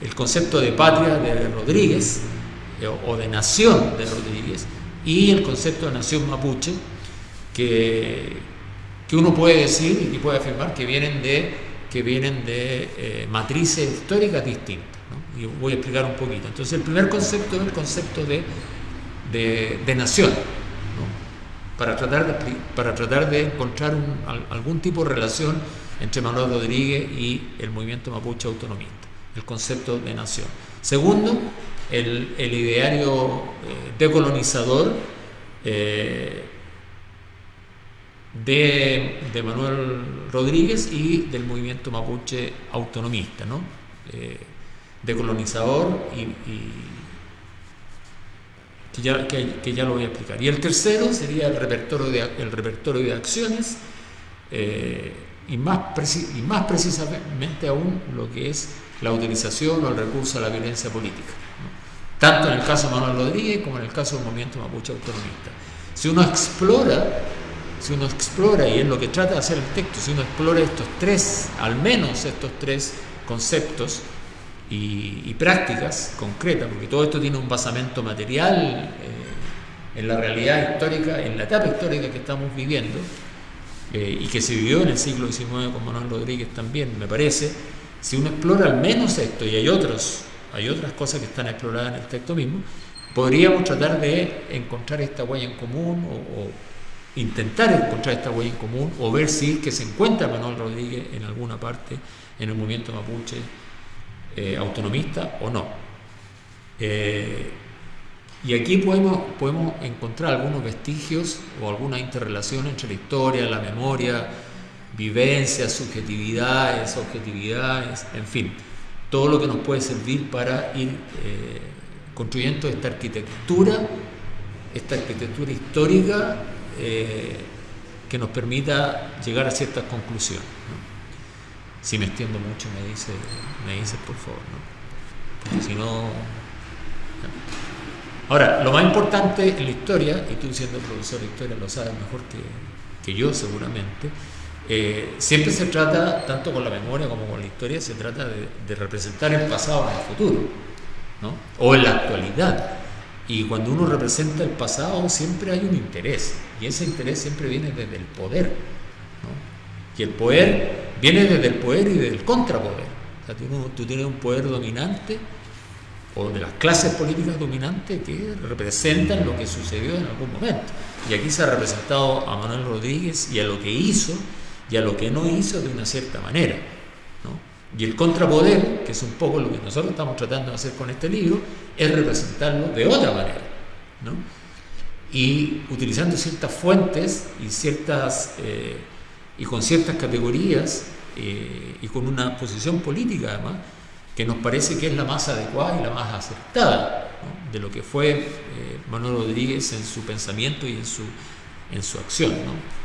El concepto de patria de Rodríguez eh, o de nación de Rodríguez y el concepto de nación mapuche, que, que uno puede decir y puede afirmar que vienen de, que vienen de eh, matrices históricas distintas. Y voy a explicar un poquito. Entonces, el primer concepto es el concepto de, de, nación, para, tratar de, para tratar de encontrar algún tipo de relación entre Manuel Rodríguez y el movimiento mapuche autonomista, el concepto de nación. Segundo, el, ideario eh, decolonizador eh, de, Manuel Rodríguez y del movimiento mapuche autonomista, ¿no? Eh, decolonizador y, que, ya, lo voy a explicar. Y el tercero sería el repertorio de, acciones y más precisamente aún lo que es la utilización o el recurso a la violencia política tanto en el caso de Manuel Rodríguez como en el caso del movimiento mapuche autonomista. Si uno explora, si uno explora, y es lo que trata de hacer el texto, si uno explora estos tres, al menos estos tres conceptos y, prácticas concretas, porque todo esto tiene un basamento material eh, en la realidad histórica, en la etapa histórica que estamos viviendo, eh, y que se vivió en el siglo XIX con Manuel Rodríguez también, me parece, si uno explora al menos esto, y hay otros hay otras cosas que están exploradas en el texto mismo, podríamos tratar de encontrar esta huella en común o, intentar encontrar esta huella en común o ver si es que se encuentra Manuel Rodríguez en alguna parte en el movimiento mapuche eh, autonomista o no. Eh, y aquí podemos, podemos encontrar algunos vestigios o alguna interrelación entre la historia, la memoria, vivencias, subjetividades, objetividades, en fin todo lo que nos puede servir para ir eh, construyendo esta arquitectura, esta arquitectura histórica eh, que nos permita llegar a ciertas conclusiones. Si me extiendo mucho, me dice, me dice por favor, porque si no... Ahora, lo más importante en la historia, y tú siendo profesor de historia lo sabes mejor que yo seguramente, eh, siempre se trata, tanto con la memoria como con la historia, se trata de, representar el pasado en el futuro, ¿no? o en la actualidad. Y cuando uno representa el pasado siempre hay un interés, y ese interés siempre viene desde el poder. ¿no? Y el poder viene desde el poder y del contrapoder. O sea, tú, tienes un poder dominante o de las clases políticas dominantes que representan lo que sucedió en algún momento. Y aquí se ha representado a Manuel Rodríguez y a lo que hizo y a lo que no hizo de una cierta manera. Y el contrapoder, que es un poco lo que nosotros estamos tratando de hacer con este libro, es representarlo de otra manera. Y utilizando ciertas fuentes y, ciertas, eh, y con ciertas categorías eh, y con una posición política además, que nos parece que es la más adecuada y la más acertada de lo que fue eh, Manuel Rodríguez en su pensamiento y en su, en su acción.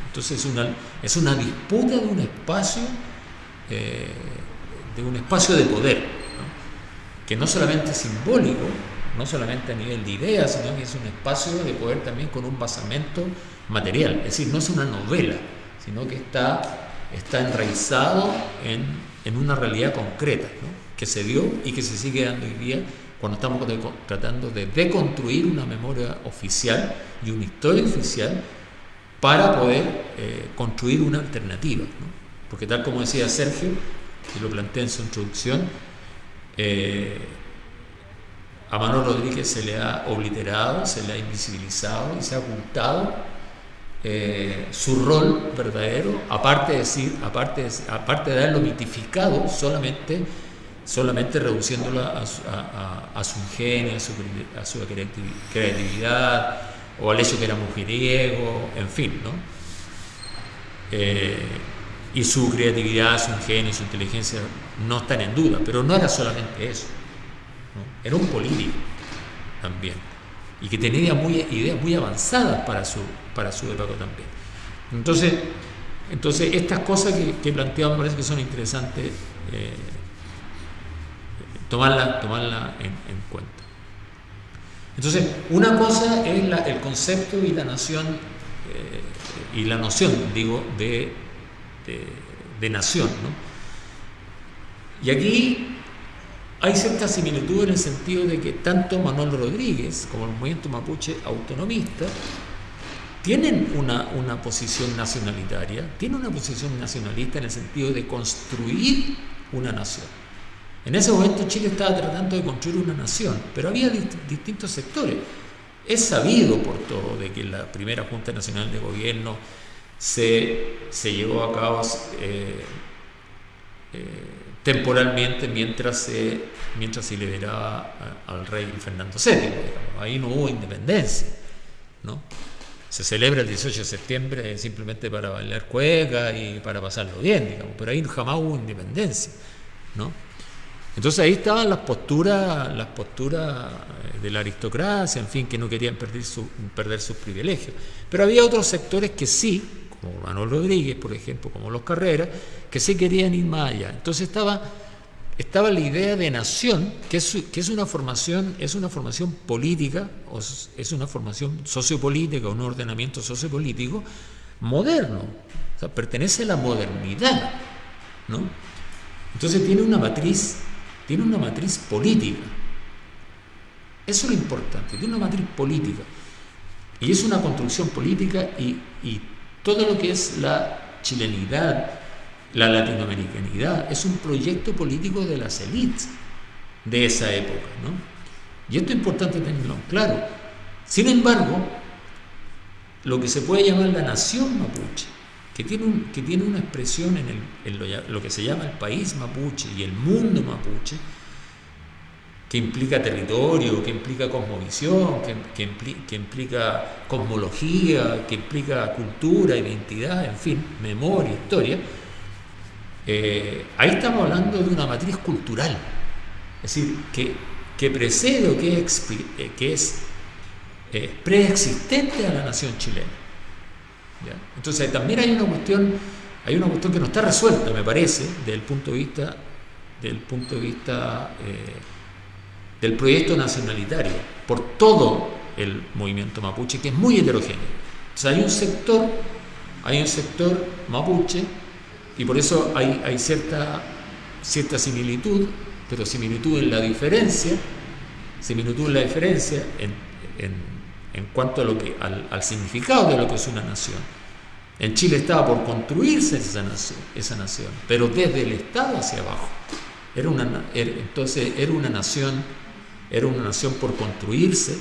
Entonces es una, es una disputa de un espacio, eh, de un espacio de poder, que no solamente es simbólico, no solamente a nivel de ideas, sino que es un espacio de poder también con un basamento material. Es decir, no es una novela, sino que está, está enraizado en, una realidad concreta, que se dio y que se sigue dando hoy día cuando estamos tratando de deconstruir una memoria oficial y una historia oficial para poder eh, construir una alternativa. Porque tal como decía Sergio, y lo planteé en su introducción, eh, a Manuel Rodríguez se le ha obliterado, se le ha invisibilizado y se ha ocultado eh, su rol verdadero, aparte de, decir, aparte de, aparte de haberlo mitificado solamente, solamente reduciéndolo a, su ingenio, a su creatividad, o al hecho que era mujeriego, en fin, ¿no? Eh, y su creatividad, su ingenio, su inteligencia no están en duda, pero no era solamente eso, era un político también, y que tenía ideas muy avanzadas para su, para su época también. Entonces, entonces estas cosas que, que planteamos parece que son interesantes eh, tomarlas tomarla en cuenta. Entonces, una cosa es el concepto y la nación, eh, y la noción, digo, de, nación. Y aquí hay cierta similitud en el sentido de que tanto Manuel Rodríguez como el movimiento mapuche autonomista tienen una, una posición nacionalitaria, tienen una posición nacionalista en el sentido de construir una nación. En ese momento Chile estaba tratando de construir una nación, pero había distintos sectores. Es sabido por todo de que la primera Junta Nacional de Gobierno se, llevó a cabo eh, temporalmente mientras se, mientras se liberaba al rey Fernando VII. Ahí no hubo independencia. ¿no? Se celebra el 18 de septiembre simplemente para bailar cueca y para pasarlo bien, digamos, pero ahí jamás hubo independencia. ¿no? Entonces ahí estaban las posturas, las posturas eh, de la aristocracia, en fin, que no querían perder, perder sus privilegios. Pero había otros sectores que sí, como Manuel Rodríguez, por ejemplo, como los Carreras, que sí querían ir más allá. Entonces estaba, estaba la idea de nación, que es, que es, una formación, es una formación política, o es una formación sociopolítica, un ordenamiento sociopolítico moderno. O sea, pertenece a la modernidad. ¿no? Entonces tiene una matriz tiene una matriz política. Eso es lo importante, tiene una matriz política. Y es una construcción política y, todo lo que es la chilenidad, la latinoamericanidad, es un proyecto político de las élites de esa época. ¿no? Y esto es importante tenerlo claro. Sin embargo, lo que se puede llamar la nación mapuche, que tiene, un, que tiene una expresión en, el, lo, que se llama el país mapuche y el mundo mapuche, que implica territorio, que implica cosmovisión, que, que, implica cosmología, que implica cultura, identidad, en fin, memoria, historia, eh, ahí estamos hablando de una matriz cultural, es decir, que, que precede o que es, eh, eh, preexistente a la nación chilena. Entonces también hay una cuestión, hay una cuestión que no está resuelta, me parece, desde punto de vista, del punto de vista eh, del proyecto nacionalitario, por todo el movimiento mapuche, que es muy heterogéneo. Entonces hay un sector, hay un sector mapuche, y por eso hay, cierta, cierta similitud, pero similitud en la diferencia, similitud en la diferencia en, en en cuanto a lo que, al, significado de lo que es una nación. En Chile estaba por construirse esa nación, esa nación pero desde el Estado hacia abajo. Era una, entonces era una nación, era una nación por construirse,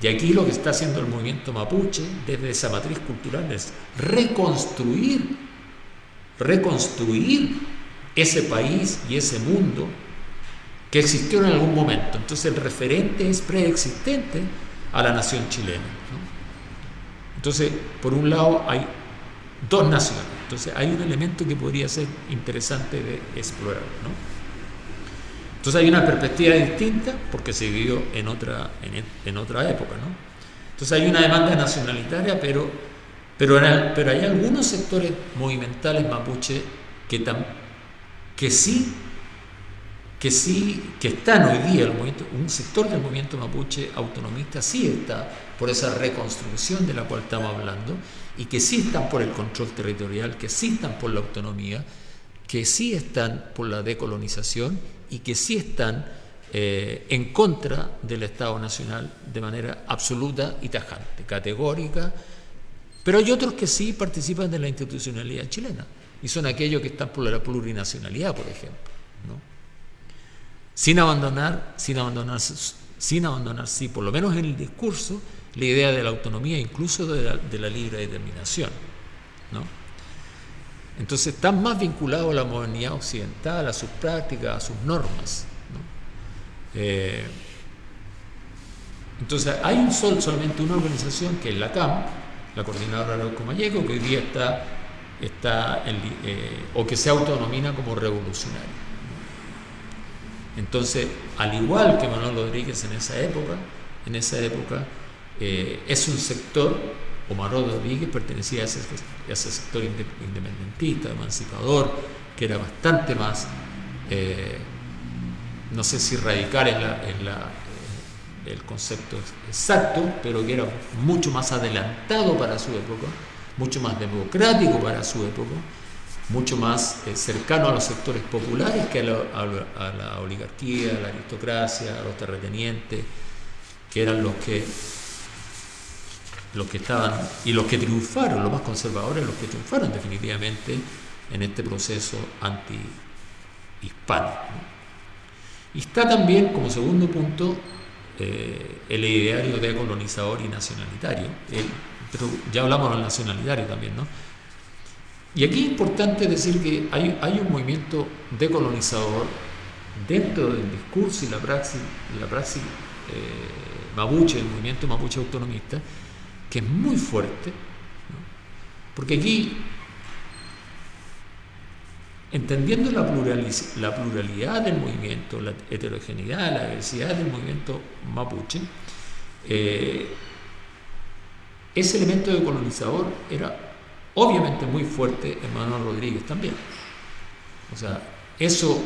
y aquí lo que está haciendo el movimiento mapuche desde esa matriz cultural es reconstruir, reconstruir ese país y ese mundo que existió en algún momento. Entonces el referente es preexistente a la nación chilena. Entonces, por un lado hay dos naciones, entonces hay un elemento que podría ser interesante de explorar. Entonces hay una perspectiva distinta porque se vivió en otra, en, otra época. ¿no? Entonces hay una demanda nacionalitaria, pero, pero, pero hay algunos sectores movimentales mapuche que, que sí que sí, que están hoy día, el movimiento, un sector del movimiento mapuche autonomista sí está por esa reconstrucción de la cual estamos hablando y que sí están por el control territorial, que sí están por la autonomía, que sí están por la decolonización y que sí están eh, en contra del Estado Nacional de manera absoluta y tajante, categórica, pero hay otros que sí participan de la institucionalidad chilena y son aquellos que están por la plurinacionalidad, por ejemplo. Sin abandonar, sin abandonar, sin abandonar, sí, por lo menos en el discurso, la idea de la autonomía, incluso de la, libre determinación. ¿no? Entonces están más vinculados a la modernidad occidental, a sus prácticas, a sus normas. Eh, entonces hay un sol, solamente una organización que es la CAM, la Coordinadora de Comayeco, que hoy día está, está eh, o que se autonomina como revolucionaria. Entonces, al igual que Manuel Rodríguez en esa época, en esa época eh, es un sector, o Manuel Rodríguez pertenecía a ese, sector independentista, emancipador, que era bastante más, eh, no sé si radical en, la, el concepto exacto, pero que era mucho más adelantado para su época, mucho más democrático para su época, mucho más eh, cercano a los sectores populares que a, la oligarquía, a la aristocracia, a los terratenientes, que eran los que los que estaban y los que triunfaron, los más conservadores, los que triunfaron definitivamente en este proceso anti-hispano. Y está también como segundo punto eh, el ideario decolonizador y nacionalitario, ya hablamos del nacionalitario también, ¿no? Y aquí es importante decir que hay, hay un movimiento decolonizador dentro del discurso y la praxis, la praxis eh, mapuche, el movimiento mapuche autonomista, que es muy fuerte, porque aquí, entendiendo la, pluralidad del movimiento, la heterogeneidad, la diversidad del movimiento mapuche, eh, ese elemento decolonizador era obviamente muy fuerte en Rodríguez también. O sea, eso,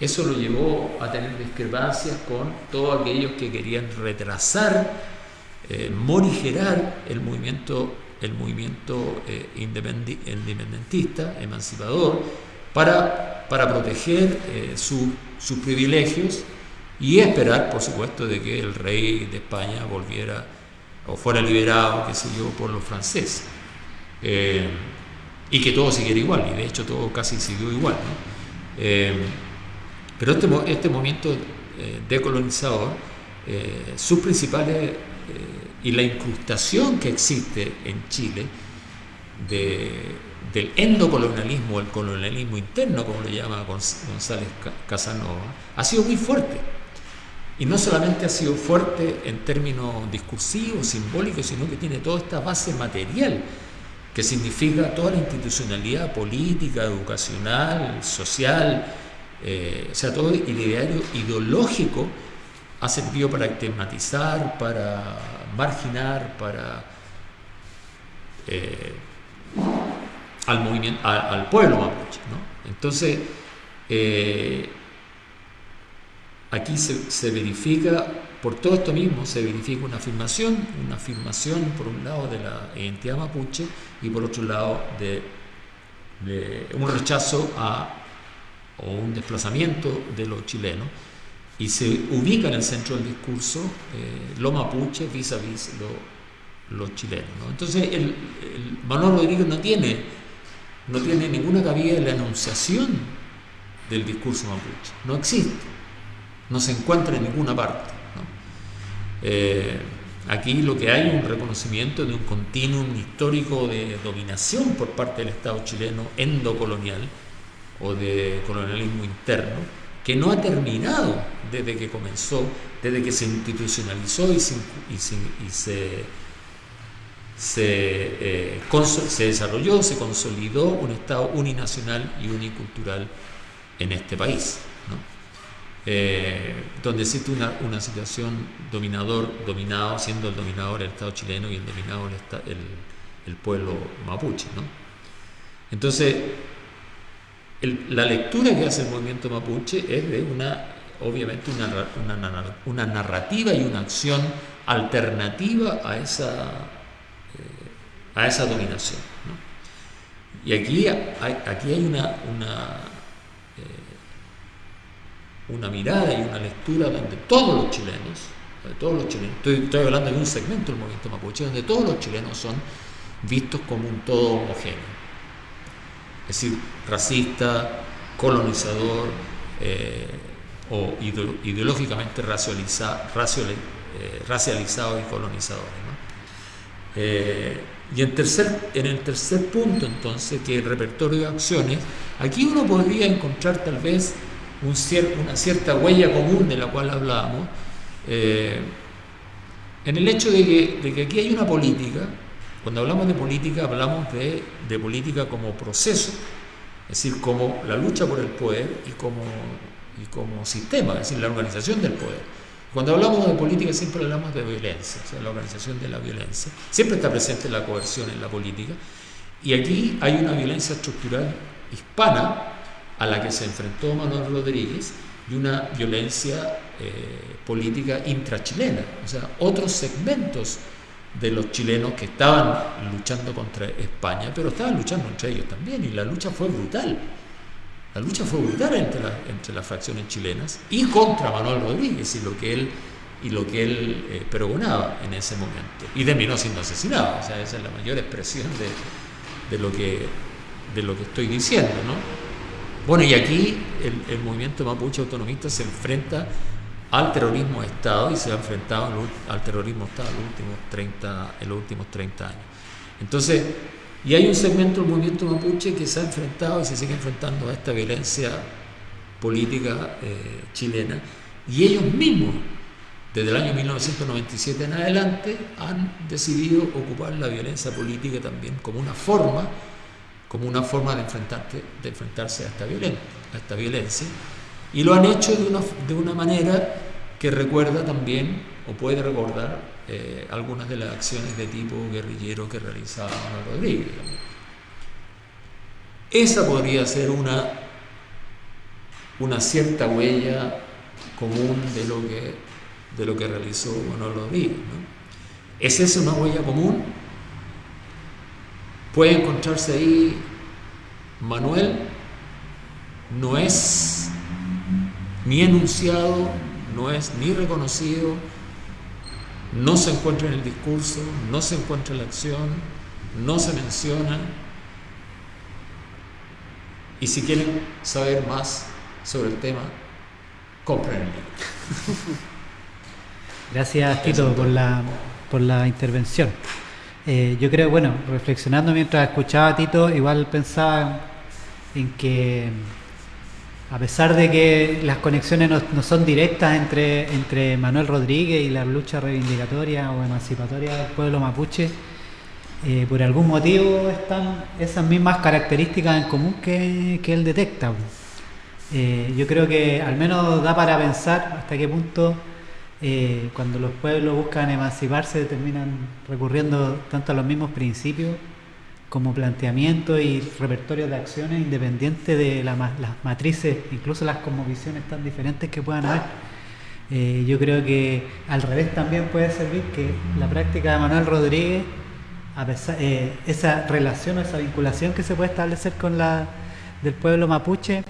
eso lo llevó a tener discrepancias con todos aquellos que querían retrasar, eh, morigerar el movimiento, el movimiento eh, independentista, emancipador, para, para proteger eh, sus privilegios y esperar, por supuesto, de que el rey de España volviera o fuera liberado, qué sé yo, por los franceses. Eh, y que todo siguiera igual, y de hecho todo casi siguió igual. Eh, pero este, este movimiento eh, decolonizador, sus principales, y la incrustación que existe en Chile del endocolonialismo, el colonialismo interno, como lo llama González Casanova, ha sido muy fuerte. Y no solamente ha sido fuerte en términos discursivos, simbólicos, sino que tiene toda esta base material que significa toda la institucionalidad política, educacional, social, eh, o sea, todo el ideario ideológico ha servido para estigmatizar, para marginar, para eh, al movimiento, al pueblo mapuche. Entonces, eh, aquí se verifica por todo esto mismo se verifica una afirmación, una afirmación por un lado de la identidad mapuche y por otro lado de, un rechazo a, o un desplazamiento de los chilenos y se ubica en el centro del discurso eh, lo mapuche vis a vis los chilenos. Entonces el, Manuel Rodríguez no tiene, no tiene ninguna cabida en la enunciación del discurso mapuche, no existe, no se encuentra en ninguna parte. Eh, aquí lo que hay es un reconocimiento de un continuum histórico de dominación por parte del Estado chileno endocolonial o de colonialismo interno que no ha terminado desde que comenzó, desde que se institucionalizó y se, se, eh, se desarrolló, se consolidó un Estado uninacional y unicultural en este país. Eh, donde existe una, situación dominador, dominado, siendo el dominador el Estado chileno y el dominado el, pueblo mapuche. Entonces, la lectura que hace el movimiento mapuche es de una, obviamente, una, narrativa y una acción alternativa a esa, eh, a esa dominación. Y aquí hay, aquí hay una una mirada y una lectura donde todos los chilenos, todos los chilenos, estoy, hablando de un segmento del movimiento mapuche, donde todos los chilenos son vistos como un todo homogéneo. Es decir, racista, colonizador eh, o ideológicamente eh, racializado y colonizador. Eh, y en, tercer, en el tercer punto, entonces, que el repertorio de acciones, aquí uno podría encontrar tal vez una cierta huella común de la cual hablábamos, eh, en el hecho de que, aquí hay una política, cuando hablamos de política hablamos de, política como proceso, es decir, como la lucha por el poder y como, y como sistema, es decir, la organización del poder. Cuando hablamos de política siempre hablamos de violencia, o sea, la organización de la violencia. Siempre está presente la coerción en la política. Y aquí hay una violencia estructural hispana a la que se enfrentó Manuel Rodríguez y una violencia eh, política intrachilena, o sea, otros segmentos de los chilenos que estaban luchando contra España, pero estaban luchando entre ellos también, y la lucha fue brutal. La lucha fue brutal entre, entre las facciones chilenas y contra Manuel Rodríguez y lo que él, y lo que él eh, pregonaba en ese momento. Y terminó siendo asesinado, o sea, esa es la mayor expresión de, de, lo, que, de lo que estoy diciendo, ¿no? Bueno, y aquí el, movimiento mapuche autonomista se enfrenta al terrorismo de Estado y se ha enfrentado al terrorismo de Estado en los últimos 30, en los últimos 30 años. Entonces, Y hay un segmento del movimiento mapuche que se ha enfrentado y se sigue enfrentando a esta violencia política eh, chilena. Y ellos mismos, desde el año 1997 en adelante, han decidido ocupar la violencia política también como una forma, como una forma de, de enfrentarse a esta, a esta violencia. Y lo han hecho de una, de una manera que recuerda también, o puede recordar, eh, algunas de las acciones de tipo guerrillero que realizaba Manuel Rodríguez. Esa podría ser una, una cierta huella común de lo que, de lo que realizó Manuel Rodríguez. ¿Es esa una huella común? Puede encontrarse ahí Manuel, no es ni enunciado, no es ni reconocido, no se encuentra en el discurso, no se encuentra en la acción, no se menciona. Y si quieren saber más sobre el tema, compren el libro. Gracias, Tito, por la, por la intervención. Eh, yo creo, bueno, reflexionando mientras escuchaba a Tito, igual pensaba en que a pesar de que las conexiones no, son directas entre, entre Manuel Rodríguez y la lucha reivindicatoria o emancipatoria del pueblo mapuche, eh, por algún motivo están esas mismas características en común que, él detecta. Eh, yo creo que al menos da para pensar hasta qué punto eh, cuando los pueblos buscan emanciparse terminan recurriendo tanto a los mismos principios como planteamiento y repertorio de acciones independientes de las matrices, incluso las cosmovisiones tan diferentes que puedan haber. Eh, yo creo que al revés también puede servir que la práctica de Manuel Rodríguez, a pesar, eh, esa relación o esa vinculación que se puede establecer con la del pueblo mapuche,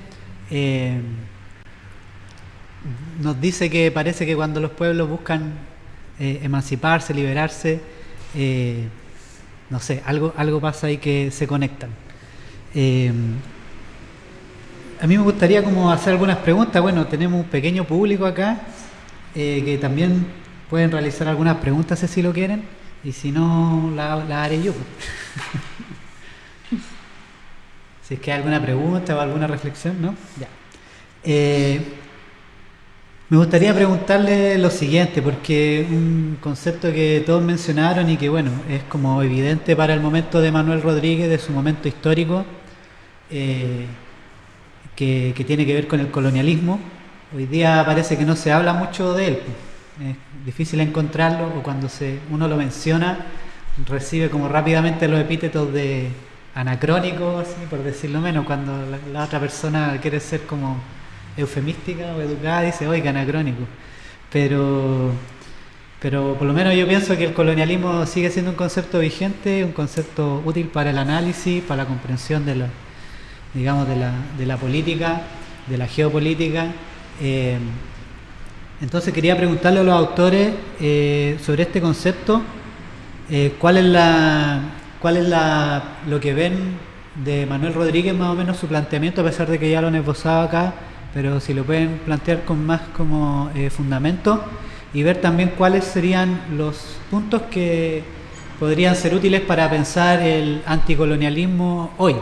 eh, nos dice que parece que cuando los pueblos buscan emanciparse, liberarse, no sé, algo, algo pasa ahí que se conectan. Eh, a mí me gustaría como hacer algunas preguntas. Bueno, tenemos un pequeño público acá eh, que también pueden realizar algunas preguntas si lo quieren y si no, la, haré yo. si es que hay alguna pregunta o alguna reflexión, ¿no? Ya. Me gustaría preguntarle lo siguiente, porque un concepto que todos mencionaron y que bueno, es como evidente para el momento de Manuel Rodríguez, de su momento histórico, eh, que, tiene que ver con el colonialismo. Hoy día parece que no se habla mucho de él, es difícil encontrarlo o cuando se, uno lo menciona recibe como rápidamente los epítetos de anacrónico, así, por decirlo menos, cuando la otra persona quiere ser como eufemística o educada dice, oiga, anacrónico. Pero, pero por lo menos yo pienso que el colonialismo sigue siendo un concepto vigente, un concepto útil para el análisis, para la comprensión de la, digamos, de la, de la política, de la geopolítica. Eh, entonces quería preguntarle a los autores eh, sobre este concepto, eh, cuál es la cuál es la, lo que ven de Manuel Rodríguez más o menos su planteamiento, a pesar de que ya lo han esbozado acá, pero si lo pueden plantear con más como eh, fundamento y ver también cuáles serían los puntos que podrían ser útiles para pensar el anticolonialismo hoy,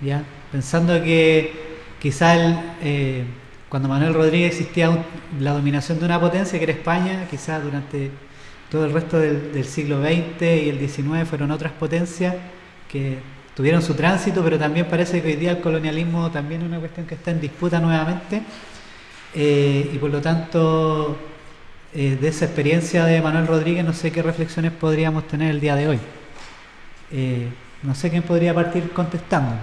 ¿ya? pensando que quizá eh, cuando Manuel Rodríguez existía la dominación de una potencia que era España, quizás durante todo el resto del, del siglo XX y el XIX fueron otras potencias que tuvieron su tránsito, pero también parece que hoy día el colonialismo también es una cuestión que está en disputa nuevamente. Eh, y por lo tanto, eh, de esa experiencia de Manuel Rodríguez, no sé qué reflexiones podríamos tener el día de hoy. Eh, no sé quién podría partir contestando.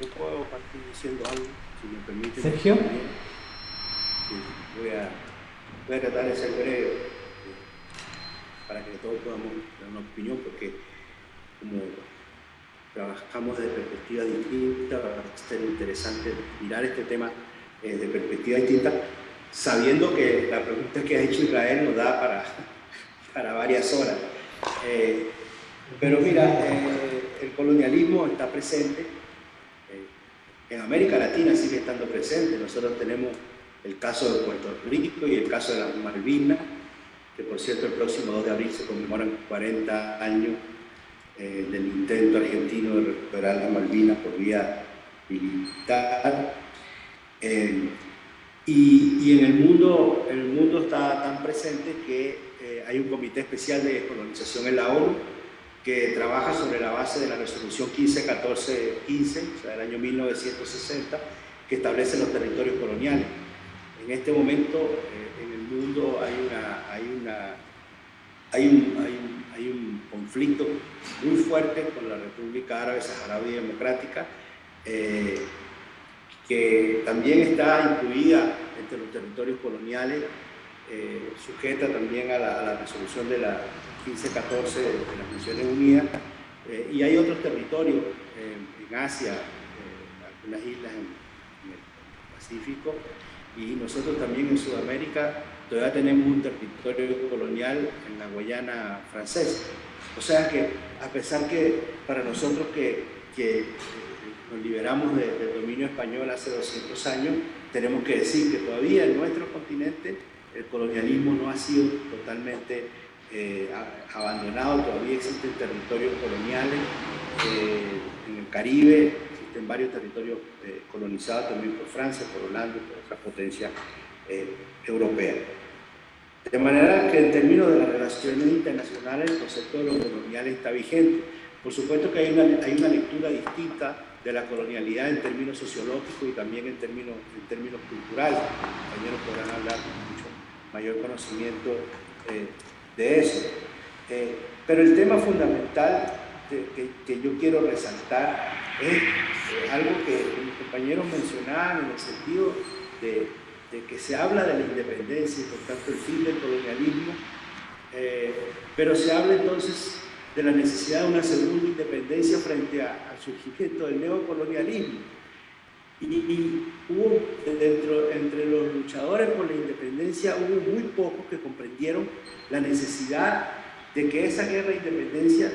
Yo puedo partir diciendo algo, si me permite. Sergio. voy, a, voy a tratar de ser breve para que todos podamos una opinión, porque como trabajamos desde perspectiva distinta, va a ser interesante mirar este tema eh, de perspectiva distinta, sabiendo que la pregunta que ha hecho Israel nos da para, para varias horas. Eh, pero mira, eh, el colonialismo está presente, en América Latina sigue estando presente, nosotros tenemos el caso de Puerto Rico y el caso de las Malvinas, que por cierto el próximo 2 de abril se conmemoran 40 años eh, del intento argentino de recuperar las Malvinas por vía militar. Eh, y, en el mundo, el mundo está tan presente que eh, hay un comité especial de descolonización en la ONU que trabaja sobre la base de la resolución 151415, o sea, del año 1960, que establece los territorios coloniales. En este momento mundo hay, una, hay, una, hay, un, hay, un, conflicto muy fuerte con la República Árabe Saharaui Democrática, eh, que también está incluida entre los territorios coloniales, eh, sujeta también a la, resolución de la 1514 de, las Naciones Unidas, eh, y hay otros territorios en Asia, algunas islas en, el Pacífico, y nosotros también en Sudamérica todavía tenemos un territorio colonial en la Guayana francesa. O sea que a pesar que para nosotros que, que nos liberamos del dominio español hace 200 años, tenemos que decir que todavía en nuestro continente el colonialismo no ha sido totalmente eh, abandonado, todavía existen territorios coloniales eh, en el Caribe, existen varios territorios eh, colonizados también por Francia, por Holanda, por otras potencias europeas. De manera que en términos de las relaciones internacionales el concepto de lo colonial está vigente. Por supuesto que hay una, hay una lectura distinta de la colonialidad en términos sociológicos y también en términos, en términos culturales. Compañeros podrán hablar con mucho mayor conocimiento eh, de eso. Eh, pero el tema fundamental que, que, yo quiero resaltar es eh, algo que mis compañeros mencionaban en el sentido de que se habla de la independencia y por tanto el fin del colonialismo, eh, pero se habla entonces de la necesidad de una segunda independencia frente al surgimiento del neocolonialismo. Y, hubo dentro, entre los luchadores por la independencia hubo muy pocos que comprendieron la necesidad de que esa guerra de independencia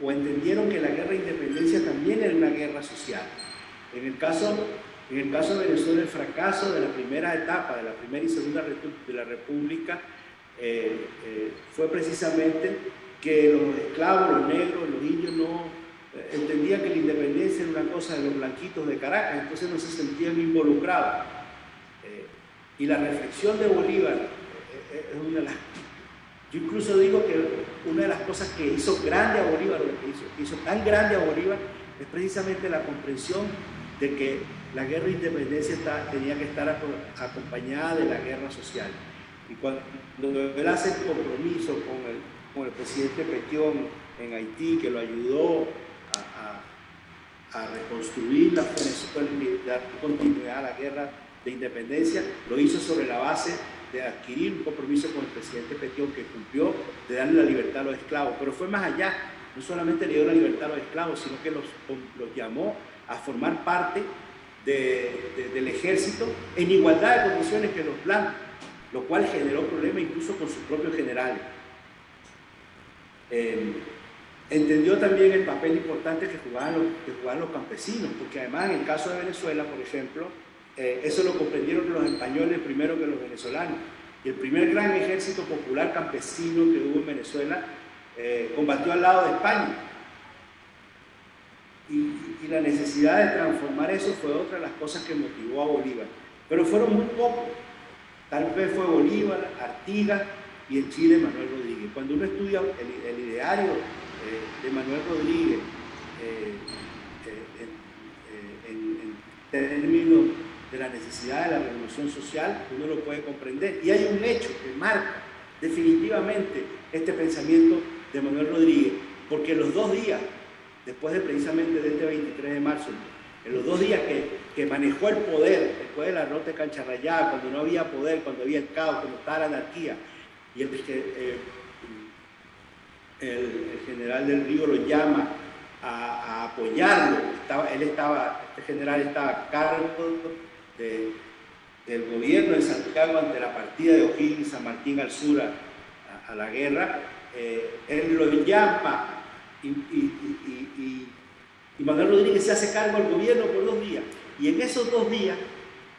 o, o entendieron que la guerra de independencia también era una guerra social. En el caso en el caso de Venezuela, el fracaso de la primera etapa, de la primera y segunda de la República, eh, eh, fue precisamente que los esclavos, los negros, los indios no eh, entendían que la independencia era una cosa de los blanquitos de Caracas, entonces no se sentían involucrados. y la reflexión de Bolívar es una de las... Yo incluso digo que una de las cosas que hizo grande a Bolívar, que hizo tan grande a Bolívar, es precisamente la comprensión de que la guerra de independencia tenía que estar acompañada de la guerra social. Y cuando él hace el compromiso con el, con el presidente Petión en Haití, que lo ayudó a, a, reconstruir la Venezuela y dar continuidad a la guerra de independencia, lo hizo sobre la base de adquirir un compromiso con el presidente Petión que cumplió de darle la libertad a los esclavos. Pero fue más allá, no solamente le dio la libertad a los esclavos, sino que los, los llamó a formar parte del ejército en igualdad de condiciones que los blancos, lo cual generó problemas incluso con sus propios generales. Eh, entendió también el papel importante que jugaban, los, que jugaban los campesinos, porque además en el caso de Venezuela, por ejemplo, eh, eso lo comprendieron los españoles primero que los venezolanos. Y el primer gran ejército popular campesino que hubo en Venezuela eh, combatió al lado de España y, la necesidad de transformar eso fue otra de las cosas que motivó a Bolívar. Pero fueron muy pocos. Tal vez fue Bolívar, Artigas y en Chile Manuel Rodríguez. Cuando uno estudia el, ideario eh, de Manuel Rodríguez eh, eh, en, términos de la necesidad de la revolución social, uno lo puede comprender. Y hay un hecho que marca definitivamente este pensamiento de Manuel Rodríguez, porque los dos días después de precisamente de este 23 de marzo, en los dos días que, manejó el poder, después de la nota de Cancha Rayada, cuando no había poder, cuando había el caos, cuando estaba la anarquía, y el, eh, el, general del Río lo llama a, apoyarlo, estaba, él estaba, este general estaba a cargo del gobierno de Santiago ante la partida de O'Higgins San Martín al sur a, la guerra, eh, él lo llama y, Manuel Rodríguez se hace cargo al gobierno por dos días. Y en esos dos días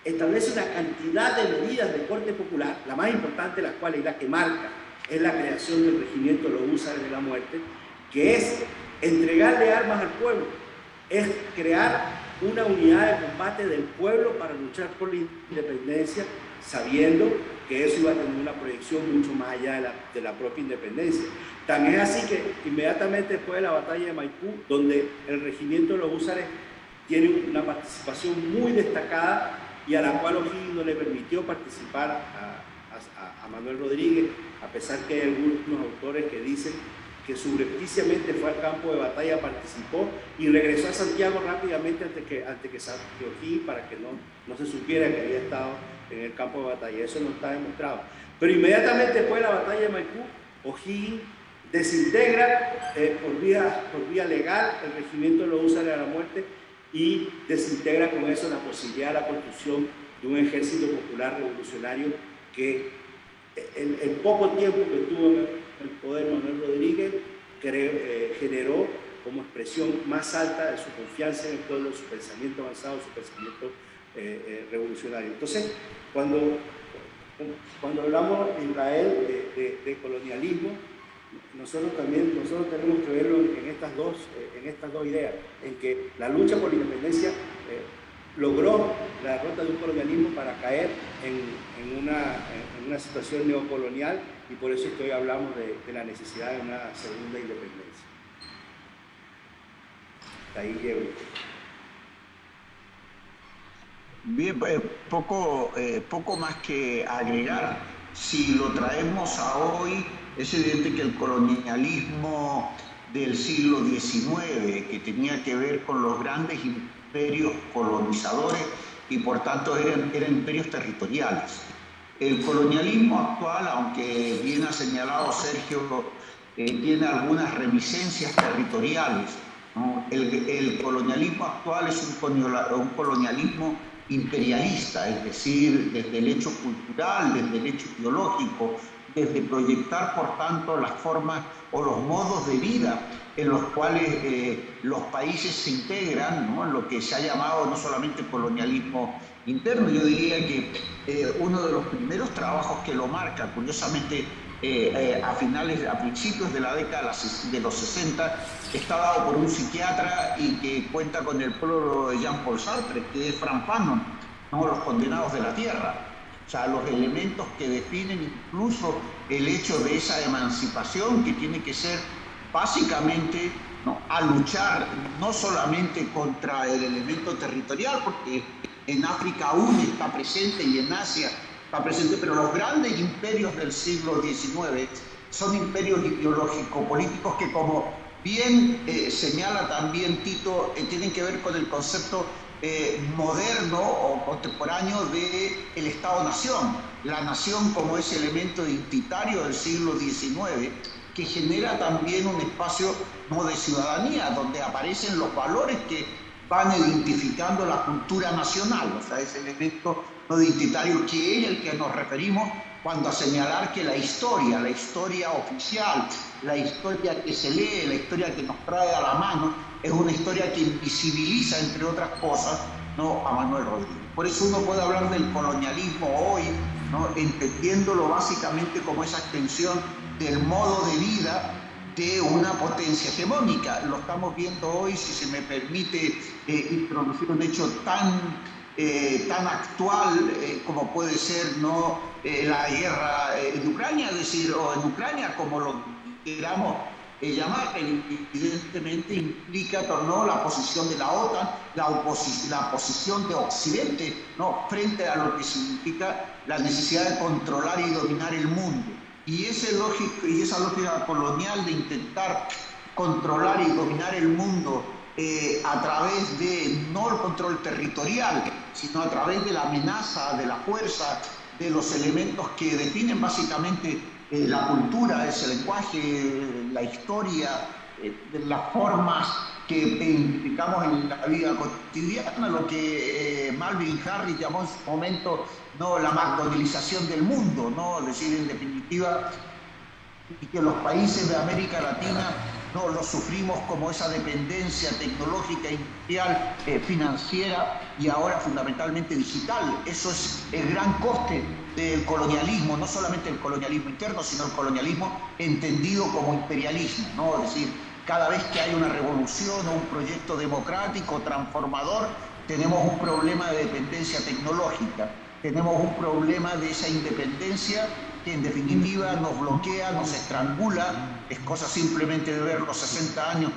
establece una cantidad de medidas de corte popular, la más importante de las cuales y la que marca es la creación del regimiento de los húsares de la muerte, que es entregarle armas al pueblo, es crear una unidad de combate del pueblo para luchar por la independencia, sabiendo que eso iba a tener una proyección mucho más allá de la, de la propia independencia. También es así que inmediatamente después de la batalla de Maipú, donde el regimiento de los húsares tiene una participación muy destacada y a la cual O'Higgins no le permitió participar a, Manuel Rodríguez, a pesar que hay algunos autores que dicen que subrepticiamente fue al campo de batalla, participó y regresó a Santiago rápidamente antes que, antes que O'Higgins para que no, no se supiera que había estado en el campo de batalla. Eso no está demostrado. Pero inmediatamente después de la batalla de Maipú, O'Higgins desintegra eh, por, vía, por vía legal el regimiento los usares a la muerte y desintegra con eso la posibilidad de la construcción de un ejército popular revolucionario que en el poco tiempo que tuvo el poder Manuel Rodríguez eh, generó como expresión más alta de su confianza en el pueblo, su pensamiento avanzado, su pensamiento eh, eh, revolucionario. Entonces, cuando, cuando hablamos de Israel de colonialismo, nosotros también nosotros tenemos que verlo en estas dos, eh, en estas dos ideas, en que la lucha por la independencia logró la derrota de un colonialismo para caer en, una, en, una, situación neocolonial y por eso es que hoy hablamos de, de la necesidad de una segunda independencia. Ahí llego. Bien, eh, poco, poco más que agregar. Si lo traemos a hoy, es evidente que el colonialismo del siglo XIX, que tenía que ver con los grandes imperios colonizadores y por tanto eran, imperios territoriales. El colonialismo actual, aunque bien ha señalado Sergio, eh, tiene algunas reminiscencias territoriales. El, colonialismo actual es un, un colonialismo imperialista, es decir, desde el hecho cultural, desde el hecho ideológico, desde proyectar, por tanto, las formas o los modos de vida en los cuales eh, los países se integran, ¿no? lo que se ha llamado no solamente colonialismo interno, yo diría que eh, uno de los primeros trabajos que lo marca, curiosamente, eh, a finales, a principios de la década de los 60, está dado por un psiquiatra y que cuenta con el pueblo de Jean-Paul Sartre, que es Frank Fanon, ¿no? los condenados de la tierra o sea, los elementos que definen incluso el hecho de esa emancipación que tiene que ser básicamente a luchar no solamente contra el elemento territorial, porque en África aún está presente y en Asia presente, pero los grandes imperios del siglo XIX son imperios ideológico-políticos que como bien eh, señala también Tito, eh, tienen que ver con el concepto eh, moderno o contemporáneo del el Estado-Nación, la nación como ese elemento identitario del siglo XIX que genera también un espacio de ciudadanía, donde aparecen los valores que van identificando la cultura nacional, o sea, ese elemento no identitario que es el que nos referimos cuando a señalar que la historia, la historia oficial, la historia que se lee, la historia que nos trae a la mano, es una historia que invisibiliza, entre otras cosas, ¿no? a Manuel Rodríguez. Por eso uno puede hablar del colonialismo hoy, ¿no? entendiéndolo básicamente como esa extensión del modo de vida de una potencia hegemónica. Lo estamos viendo hoy, si se me permite eh, introducir un hecho tan, eh, tan actual eh, como puede ser ¿no? la guerra en Ucrania, es decir, o en Ucrania como lo queramos llamar, evidentemente implica ¿no? la posición de la OTAN, la, la posición de Occidente ¿no? frente a lo que significa la necesidad de controlar y dominar el mundo. Y, ese y esa lógica colonial de intentar controlar y dominar el mundo eh, a través de no el control territorial, sino a través de la amenaza, de la fuerza, de los elementos que definen básicamente eh, la cultura, ese lenguaje, la historia, eh, las formas que identificamos en la vida cotidiana, lo que eh, Malvin Harris llamó en su momento ¿no? la macdonalización del mundo, ¿no? es decir, en definitiva, y que los países de América Latina no lo sufrimos como esa dependencia tecnológica, industrial, eh, financiera y ahora fundamentalmente digital. Eso es el gran coste del colonialismo, no solamente el colonialismo interno, sino el colonialismo entendido como imperialismo, ¿no? Es decir, cada vez que hay una revolución o un proyecto democrático transformador, tenemos un problema de dependencia tecnológica, tenemos un problema de esa independencia que en definitiva nos bloquea, nos estrangula, es cosa simplemente de ver los 60 años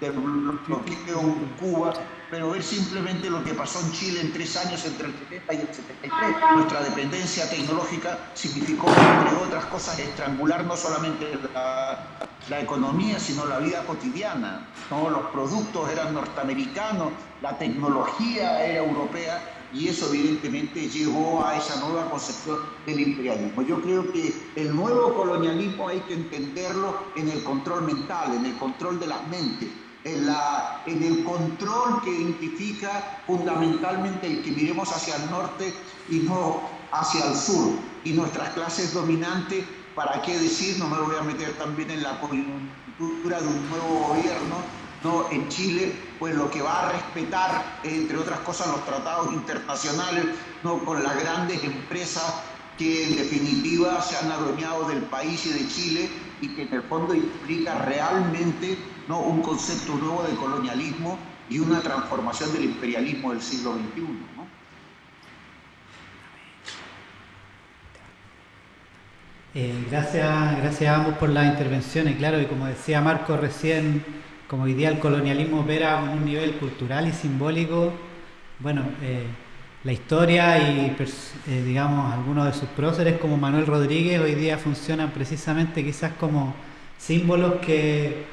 del bloqueo en Cuba, pero ver simplemente lo que pasó en Chile en tres años entre el 70 y el 73. Nuestra dependencia tecnológica significó, entre otras cosas, estrangular no solamente la, la economía, sino la vida cotidiana. ¿no? Los productos eran norteamericanos, la tecnología era europea y eso evidentemente llevó a esa nueva concepción del imperialismo. Yo creo que el nuevo colonialismo hay que entenderlo en el control mental, en el control de las mentes, en, la, en el control que identifica fundamentalmente el que miremos hacia el norte y no hacia el sur. Y nuestras clases dominantes, ¿para qué decir? No me voy a meter también en la coyuntura de un nuevo gobierno, ¿no? en Chile, pues lo que va a respetar, entre otras cosas, los tratados internacionales ¿no? con las grandes empresas que en definitiva se han adueñado del país y de Chile y que en el fondo implica realmente un concepto nuevo de colonialismo y una transformación del imperialismo del siglo XXI. ¿no? Eh, gracias, gracias a ambos por las intervenciones. Claro, y como decía Marco recién, como hoy día el colonialismo opera en un nivel cultural y simbólico, bueno, eh, la historia y, eh, digamos, algunos de sus próceres como Manuel Rodríguez hoy día funcionan precisamente quizás como símbolos que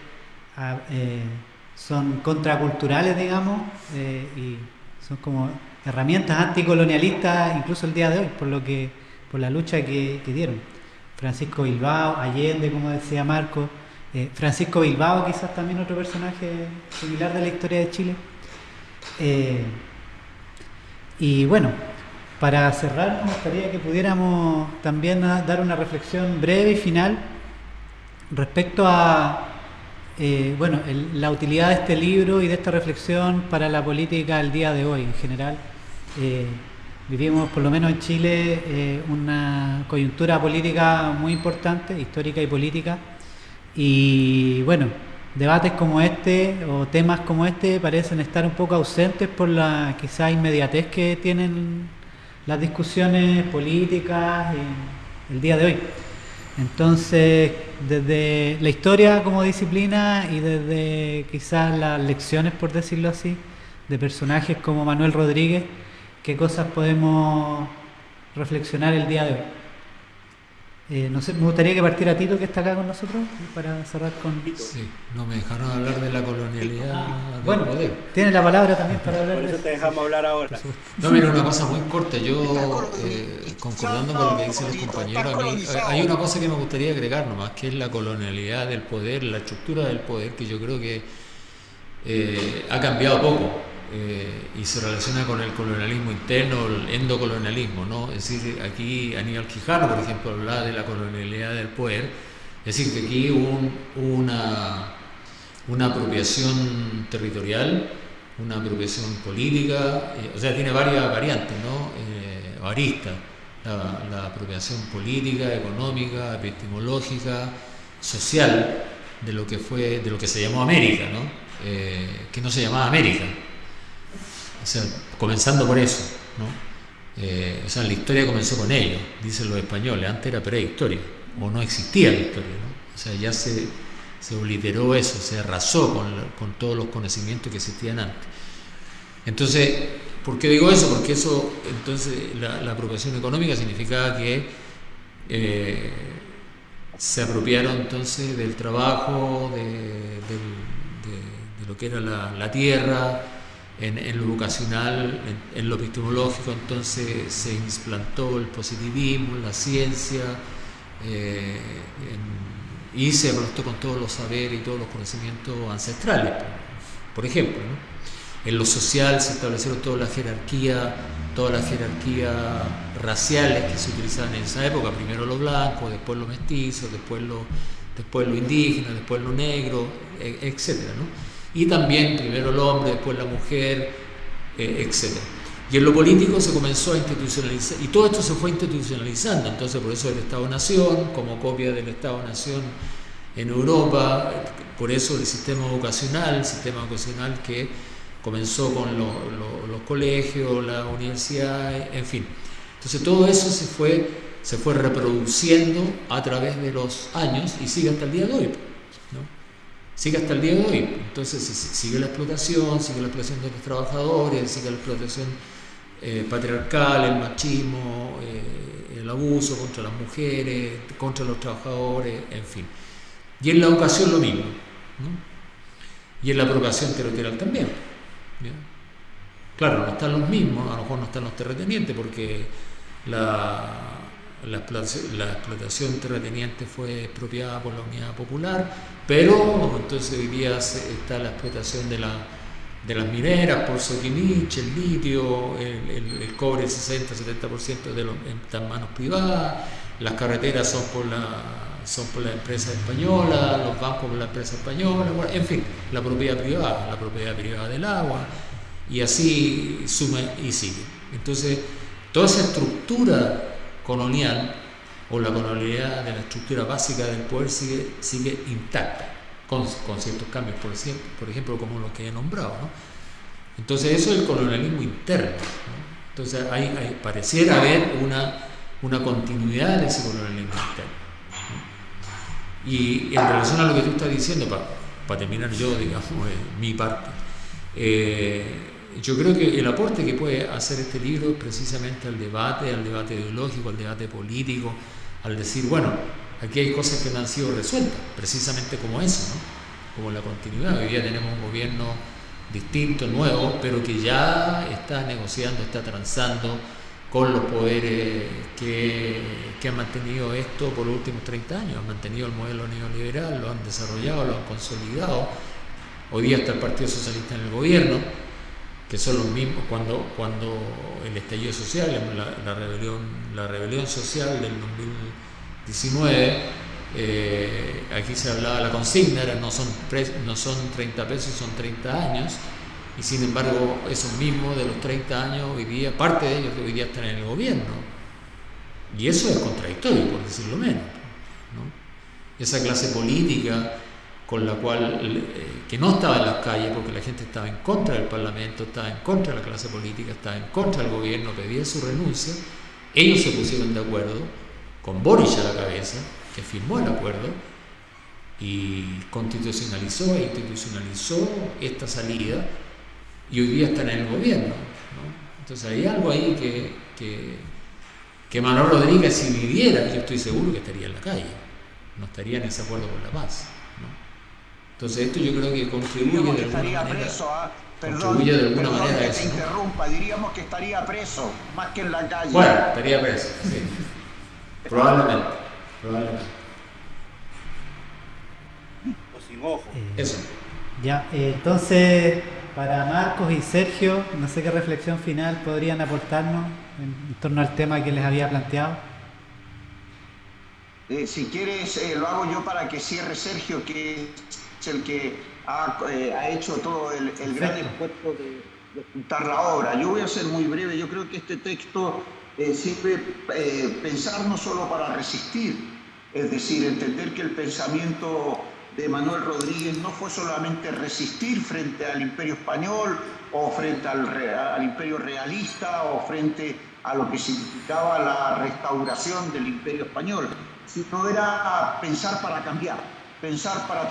eh, son contraculturales, digamos, y son como herramientas anticolonialistas incluso el día de hoy, por lo que por la lucha que, dieron. Francisco Bilbao, Allende, como decía Marco, eh, Francisco Bilbao, quizás también otro personaje similar de la historia de Chile. Eh, y bueno, para cerrar, me gustaría que pudiéramos también dar una reflexión breve y final respecto a eh, bueno, la utilidad de este libro y de esta reflexión para la política al día de hoy en general. vivimos, por lo menos en Chile, una coyuntura política muy importante, histórica y política, y bueno, debates como este o temas como este parecen estar un poco ausentes por la quizá inmediatez que tienen las discusiones políticas el día de hoy. Entonces, desde la historia como disciplina y desde quizás las lecciones, por decirlo así, de personajes como Manuel Rodríguez, ¿qué cosas podemos reflexionar el día de hoy? Eh, no sé, me gustaría que partiera Tito, que está acá con nosotros, para cerrar con. Sí, no me dejaron hablar de la colonialidad. Ah, bueno, tiene la palabra también para hablar. Por eso te dejamos hablar ahora. No, mira, una cosa muy corta. Yo, eh, concordando con lo que dicen los compañeros, a mí, hay una cosa que me gustaría agregar nomás, que es la colonialidad del poder, la estructura del poder, que yo creo que eh, ha cambiado poco. Y se relaciona con el colonialismo interno, el endocolonialismo, ¿no? Es decir, aquí Aníbal Quijano, por ejemplo, hablaba de la colonialidad del poder, es decir, que aquí hubo una, una apropiación territorial, una apropiación política, eh, o sea, tiene varias variantes, ¿no? Eh, aristas, la, la, apropiación política, económica, epistemológica, social, de lo que fue, de lo que se llamó América, ¿no? Eh, que no se llamaba América, o sea, comenzando por eso, ¿no? Eh, o sea, la historia comenzó con ellos, dicen los españoles, antes era prehistoria, o no existía la historia, ¿no? O sea, ya se, se obliteró eso, se arrasó con, con, todos los conocimientos que existían antes. Entonces, ¿por qué digo eso? Porque eso, entonces, la, apropiación económica significaba que eh, se apropiaron entonces del trabajo, de, lo que era la tierra, en, lo educacional, en, lo epistemológico, entonces se implantó el positivismo, la ciencia, eh, y se aplastó con todos los saberes y todos los conocimientos ancestrales, por, ejemplo. En lo social se establecieron toda la jerarquía, todas las jerarquías raciales que se utilizaban en esa época, primero los blancos, después los mestizos, después los después lo indígena, después lo negro, e- etcétera, ¿no? Y también primero el hombre, después la mujer, eh, etcétera. Y en lo político se comenzó a institucionalizar, y todo esto se fue institucionalizando, entonces por eso el Estado-Nación, como copia del Estado-Nación en Europa, por eso el sistema educacional, el sistema educacional que comenzó con los colegios, la universidad, en fin. Entonces todo eso se fue, se fue reproduciendo a través de los años y sigue hasta el día de hoy. ¿No? Sigue hasta el día de hoy. Entonces sigue la explotación, sigue la explotación de los trabajadores, sigue la explotación eh, patriarcal, el machismo, eh, el abuso contra las mujeres, contra los trabajadores, en fin. Y en la educación lo mismo. Y en la apropiación territorial también. Claro, no están los mismos, a lo mejor no están los terratenientes porque la, la, explotación terrateniente fue expropiada por la Unidad Popular, pero entonces hoy está la explotación de, la, de las mineras por Soquimich, el litio, el, cobre, el 60-70% de los, en manos privadas, las carreteras son por la son por la empresa española, los bancos por la empresa española, en fin, la propiedad privada, la propiedad privada del agua, y así suma y sigue. Entonces, toda esa estructura colonial o la colonialidad de la estructura básica del poder sigue, sigue intacta, con, ciertos cambios, por, ejemplo, como los que he nombrado. Entonces, eso es el colonialismo interno. Entonces, hay, pareciera haber una, una continuidad de ese colonialismo interno. Y en relación a lo que tú estás diciendo, para terminar yo, digamos, mi parte, eh, yo creo que el aporte que puede hacer este libro es precisamente al debate, al debate ideológico, al debate político, al decir, bueno, aquí hay cosas que no han sido resueltas, precisamente como eso, ¿no? como la continuidad. Hoy día tenemos un gobierno distinto, nuevo, pero que ya está negociando, está transando con los poderes que, que, han mantenido esto por los últimos 30 años, han mantenido el modelo neoliberal, lo han desarrollado, lo han consolidado. Hoy día está el Partido Socialista en el gobierno, que son los mismos cuando, cuando el estallido social, la, rebelión, la rebelión social del 2019, eh, aquí se hablaba la consigna, era, no, son, no son 30 pesos, son 30 años y sin embargo, esos mismos de los 30 años, hoy día, parte de ellos hoy día están en el gobierno. Y eso es contradictorio, por decirlo menos. Esa clase política con la cual, eh, que no estaba en las calles porque la gente estaba en contra del Parlamento, estaba en contra de la clase política, estaba en contra del gobierno, pedía su renuncia, ellos se pusieron de acuerdo, con Boris a la cabeza, que firmó el acuerdo, y constitucionalizó e institucionalizó esta salida y hoy día están en el gobierno. Entonces hay algo ahí que, que, Manuel Rodríguez si viviera, yo estoy seguro que estaría en la calle, no estaría en ese acuerdo por la paz. Entonces esto yo creo que contribuye de alguna manera. Preso, ¿ah? Perdón, de alguna manera que te interrumpa, diríamos que estaría preso, más que en la calle. Bueno, estaría preso, sí. probablemente, probablemente. O sin ojo. Eso. Ya, eh, entonces para Marcos y Sergio, no sé qué reflexión final podrían aportarnos en, torno al tema que les había planteado. Eh, si quieres, eh, lo hago yo para que cierre Sergio, que es el que ha, eh, hecho todo el, gran esfuerzo de, de, juntar la obra. Yo voy a ser muy breve, yo creo que este texto sirve pensar no solo para resistir, es decir, entender que el pensamiento de Manuel Rodríguez no fue solamente resistir frente al imperio español o frente al, al, imperio realista o frente a lo que significaba la restauración del imperio español, sino era pensar para cambiar, pensar para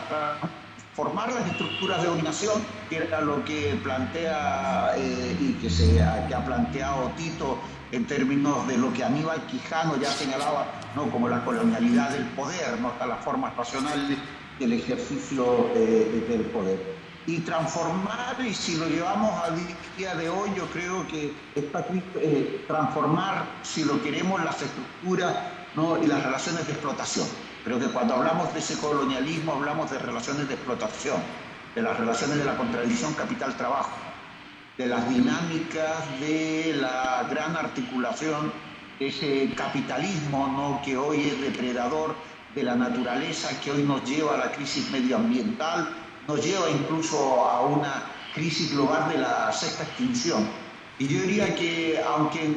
formar las estructuras de dominación, que era lo que plantea eh, y que, se, que ha planteado Tito en términos de lo que Aníbal Quijano ya señalaba ¿no? como la colonialidad del poder, ¿no? hasta las formas racionales el ejercicio del poder. Y transformar, y si lo llevamos al día de hoy, yo creo que está eh, transformar, si lo queremos, las estructuras ¿no? y las relaciones de explotación. Creo que cuando hablamos de ese colonialismo hablamos de relaciones de explotación, de las relaciones de la contradicción capital-trabajo, de las dinámicas de la gran articulación ese capitalismo ¿no? que hoy es depredador de la naturaleza que hoy nos lleva a la crisis medioambiental, nos lleva incluso a una crisis global de la sexta extinción. Y yo diría que, aunque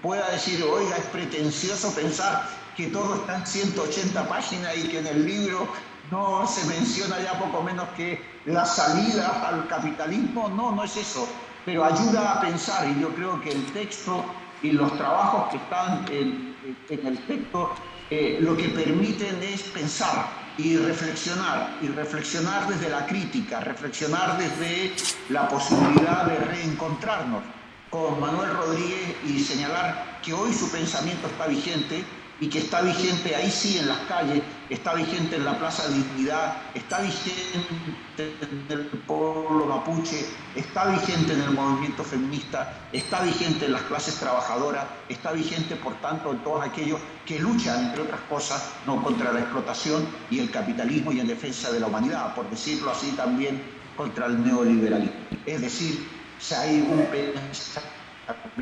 pueda decir, oiga, es pretencioso pensar que todo está en 180 páginas y que en el libro no se menciona ya poco menos que la salida al capitalismo, no, no es eso, pero ayuda a pensar y yo creo que el texto y los trabajos que están en, el texto eh, lo que permiten es pensar y reflexionar, y reflexionar desde la crítica, reflexionar desde la posibilidad de reencontrarnos con Manuel Rodríguez y señalar que hoy su pensamiento está vigente y que está vigente ahí sí en las calles, está vigente en la Plaza Dignidad, está vigente en el pueblo mapuche, está vigente en el movimiento feminista, está vigente en las clases trabajadoras, está vigente por tanto en todos aquellos que luchan, entre otras cosas, no contra la explotación y el capitalismo y en defensa de la humanidad, por decirlo así también contra el neoliberalismo. Es decir, si hay un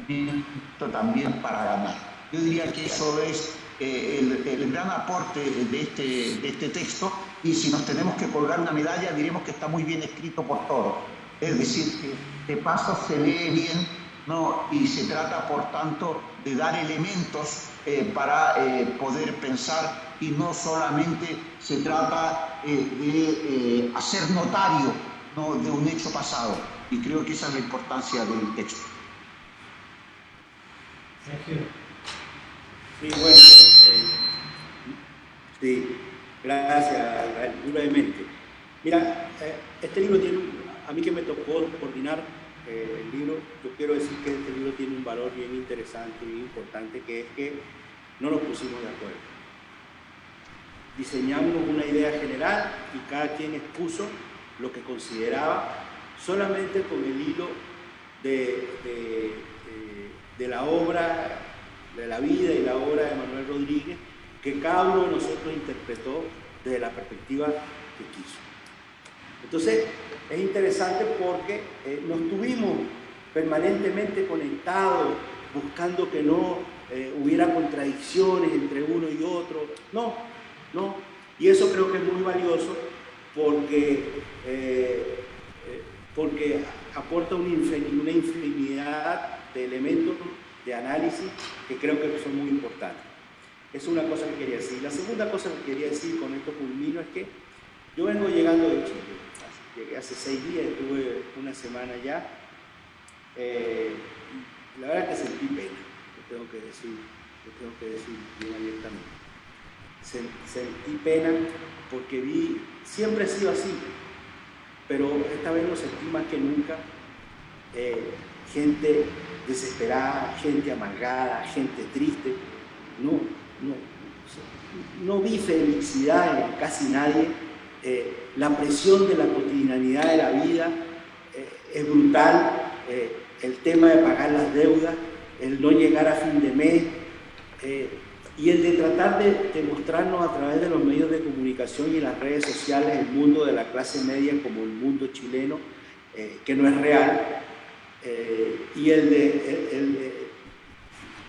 pensamiento también para ganar. Yo diría que eso es eh, el, gran aporte de este, de este texto y si nos tenemos que colgar una medalla diremos que está muy bien escrito por todos. Es decir, que de paso se lee bien ¿no? y se trata por tanto de dar elementos eh, para eh, poder pensar y no solamente se trata de hacer notario ¿no? de un hecho pasado. Y creo que esa es la importancia del texto. Sí, bueno, eh, sí, gracias, brevemente. Mira, eh, este libro tiene, a mí que me tocó coordinar eh, el libro, yo quiero decir que este libro tiene un valor bien interesante y importante, que es que no nos pusimos de acuerdo. Diseñamos una idea general y cada quien expuso lo que consideraba solamente con el hilo de la obra de la vida y la obra de Manuel Rodríguez, que cada uno de nosotros interpretó desde la perspectiva que quiso. Entonces, es interesante porque eh, nos tuvimos permanentemente conectados, buscando que no eh, hubiera contradicciones entre uno y otro. No, no. Y eso creo que es muy valioso porque, eh, porque aporta una infinidad de elementos de análisis que creo que son muy importantes. Es una cosa que quería decir. La segunda cosa que quería decir con esto culmino es que yo vengo llegando de Chile. Llegué hace seis días, estuve una semana ya. Eh, la verdad que sentí pena, lo tengo que decir, lo tengo que decir bien abiertamente. Sentí pena porque vi, siempre he sido así, pero esta vez lo sentí más que nunca. Eh, gente desesperada, gente amargada, gente triste. No, no, no vi felicidad en casi nadie. Eh, la presión de la cotidianidad de la vida eh, es brutal. Eh, el tema de pagar las deudas, el no llegar a fin de mes y el de tratar de, de, mostrarnos a través de los medios de comunicación y las redes sociales el mundo de la clase media como el mundo chileno, que no es real, eh, y el de,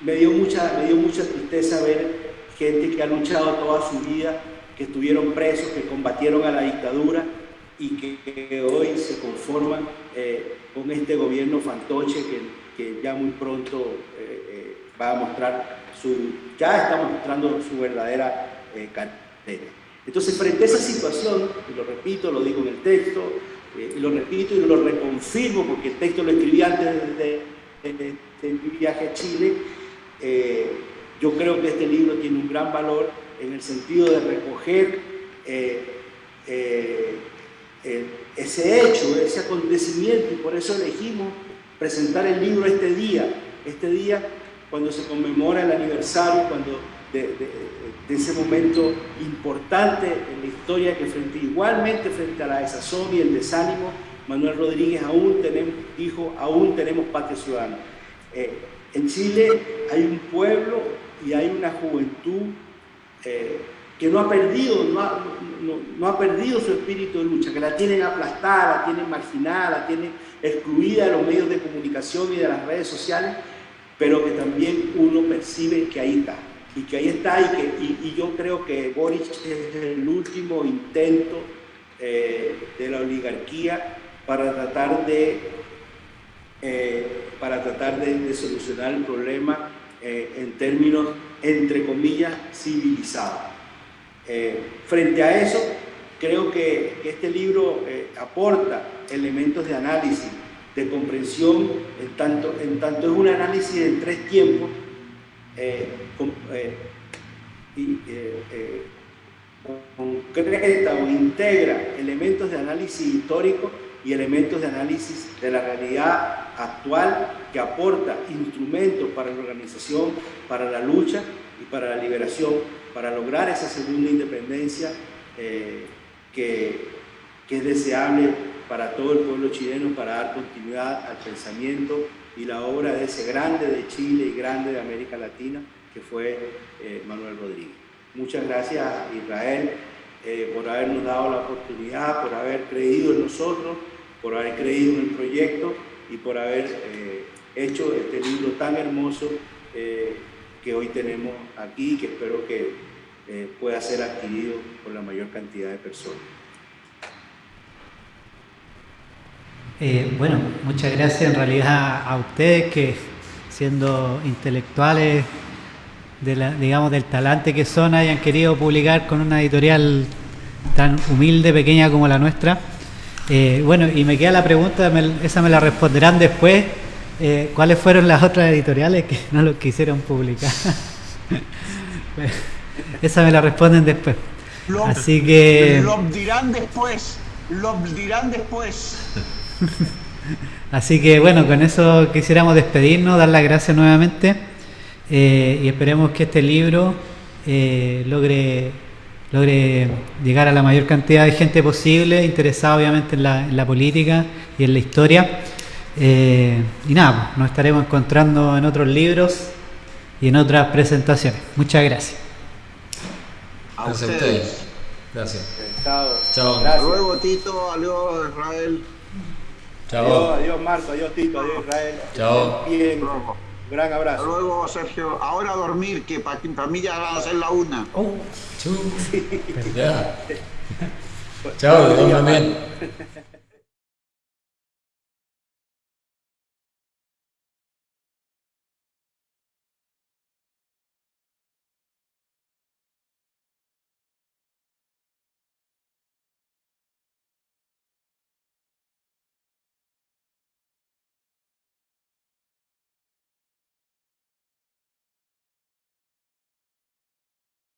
me, dio mucha, me dio mucha tristeza ver gente que ha luchado toda su vida, que estuvieron presos, que combatieron a la dictadura y que, hoy se conforman eh, con este gobierno fantoche que, que ya muy pronto eh, va a mostrar su, ya está mostrando su verdadera cartera. Entonces, frente a esa situación, y lo repito, lo digo en el texto, eh, lo repito y lo reconfirmo porque el texto lo escribí antes de, mi viaje a Chile, eh, yo creo que este libro tiene un gran valor en el sentido de recoger eh, ese hecho, ese acontecimiento, y por eso elegimos presentar el libro este día, este día cuando se conmemora el aniversario, cuando de, ese momento importante en la historia que frente, igualmente frente a la desazón y el desánimo, Manuel Rodríguez aún tenemos, dijo, aún tenemos patria ciudadana. Eh, en Chile hay un pueblo y hay una juventud eh, que no ha, perdido, no ha, no, ha perdido su espíritu de lucha, que la tienen aplastada, la tienen marginada, la tienen excluida de los medios de comunicación y de las redes sociales, pero que también uno percibe que ahí está y que ahí está y, que, y, yo creo que Boric es el último intento eh, de la oligarquía para tratar de, eh, para tratar de, solucionar el problema en términos, entre comillas, civilizados. frente a eso, creo que este libro aporta elementos de análisis, de comprensión, en tanto, en tanto es un análisis de tres tiempos, y, concreta o integra elementos de análisis histórico y elementos de análisis de la realidad actual que aporta instrumentos para la organización, para la lucha y para la liberación, para lograr esa segunda independencia eh, que es deseable para todo el pueblo chileno, para dar continuidad al pensamiento y la obra de ese grande de Chile y grande de América Latina, que fue eh, Manuel Rodríguez. Muchas gracias Israel eh, por habernos dado la oportunidad, por haber creído en nosotros, por haber creído en el proyecto y por haber eh, hecho este libro tan hermoso que hoy tenemos aquí y que espero que pueda ser adquirido por la mayor cantidad de personas. Bueno, muchas gracias en realidad a ustedes que siendo intelectuales digamos, del talante que son hayan querido publicar con una editorial tan humilde, pequeña como la nuestra. Eh, bueno, y me queda la pregunta, esa me la responderán después. Eh, ¿Cuáles fueron las otras editoriales que no lo quisieron publicar? esa me la responden después. Así que... Lo dirán después, lo dirán después. Así que bueno, con eso quisiéramos despedirnos, dar las gracias nuevamente. Eh, y esperemos que este libro eh, logre, logre llegar a la mayor cantidad de gente posible, interesada obviamente en la, política y en la historia. Eh, y nada, pues, nos estaremos encontrando en otros libros y en otras presentaciones. Muchas gracias. A ustedes. Gracias. Chao. Chao. Hasta luego, Tito. Adiós, Israel. Chao. Adiós, Marco. Adiós, Tito. Adiós, Israel. Chao. Bien. Gran abrazo. Hasta luego, Sergio. Ahora a dormir, que para, mí ya van a ser la una. Oh, Chao, también.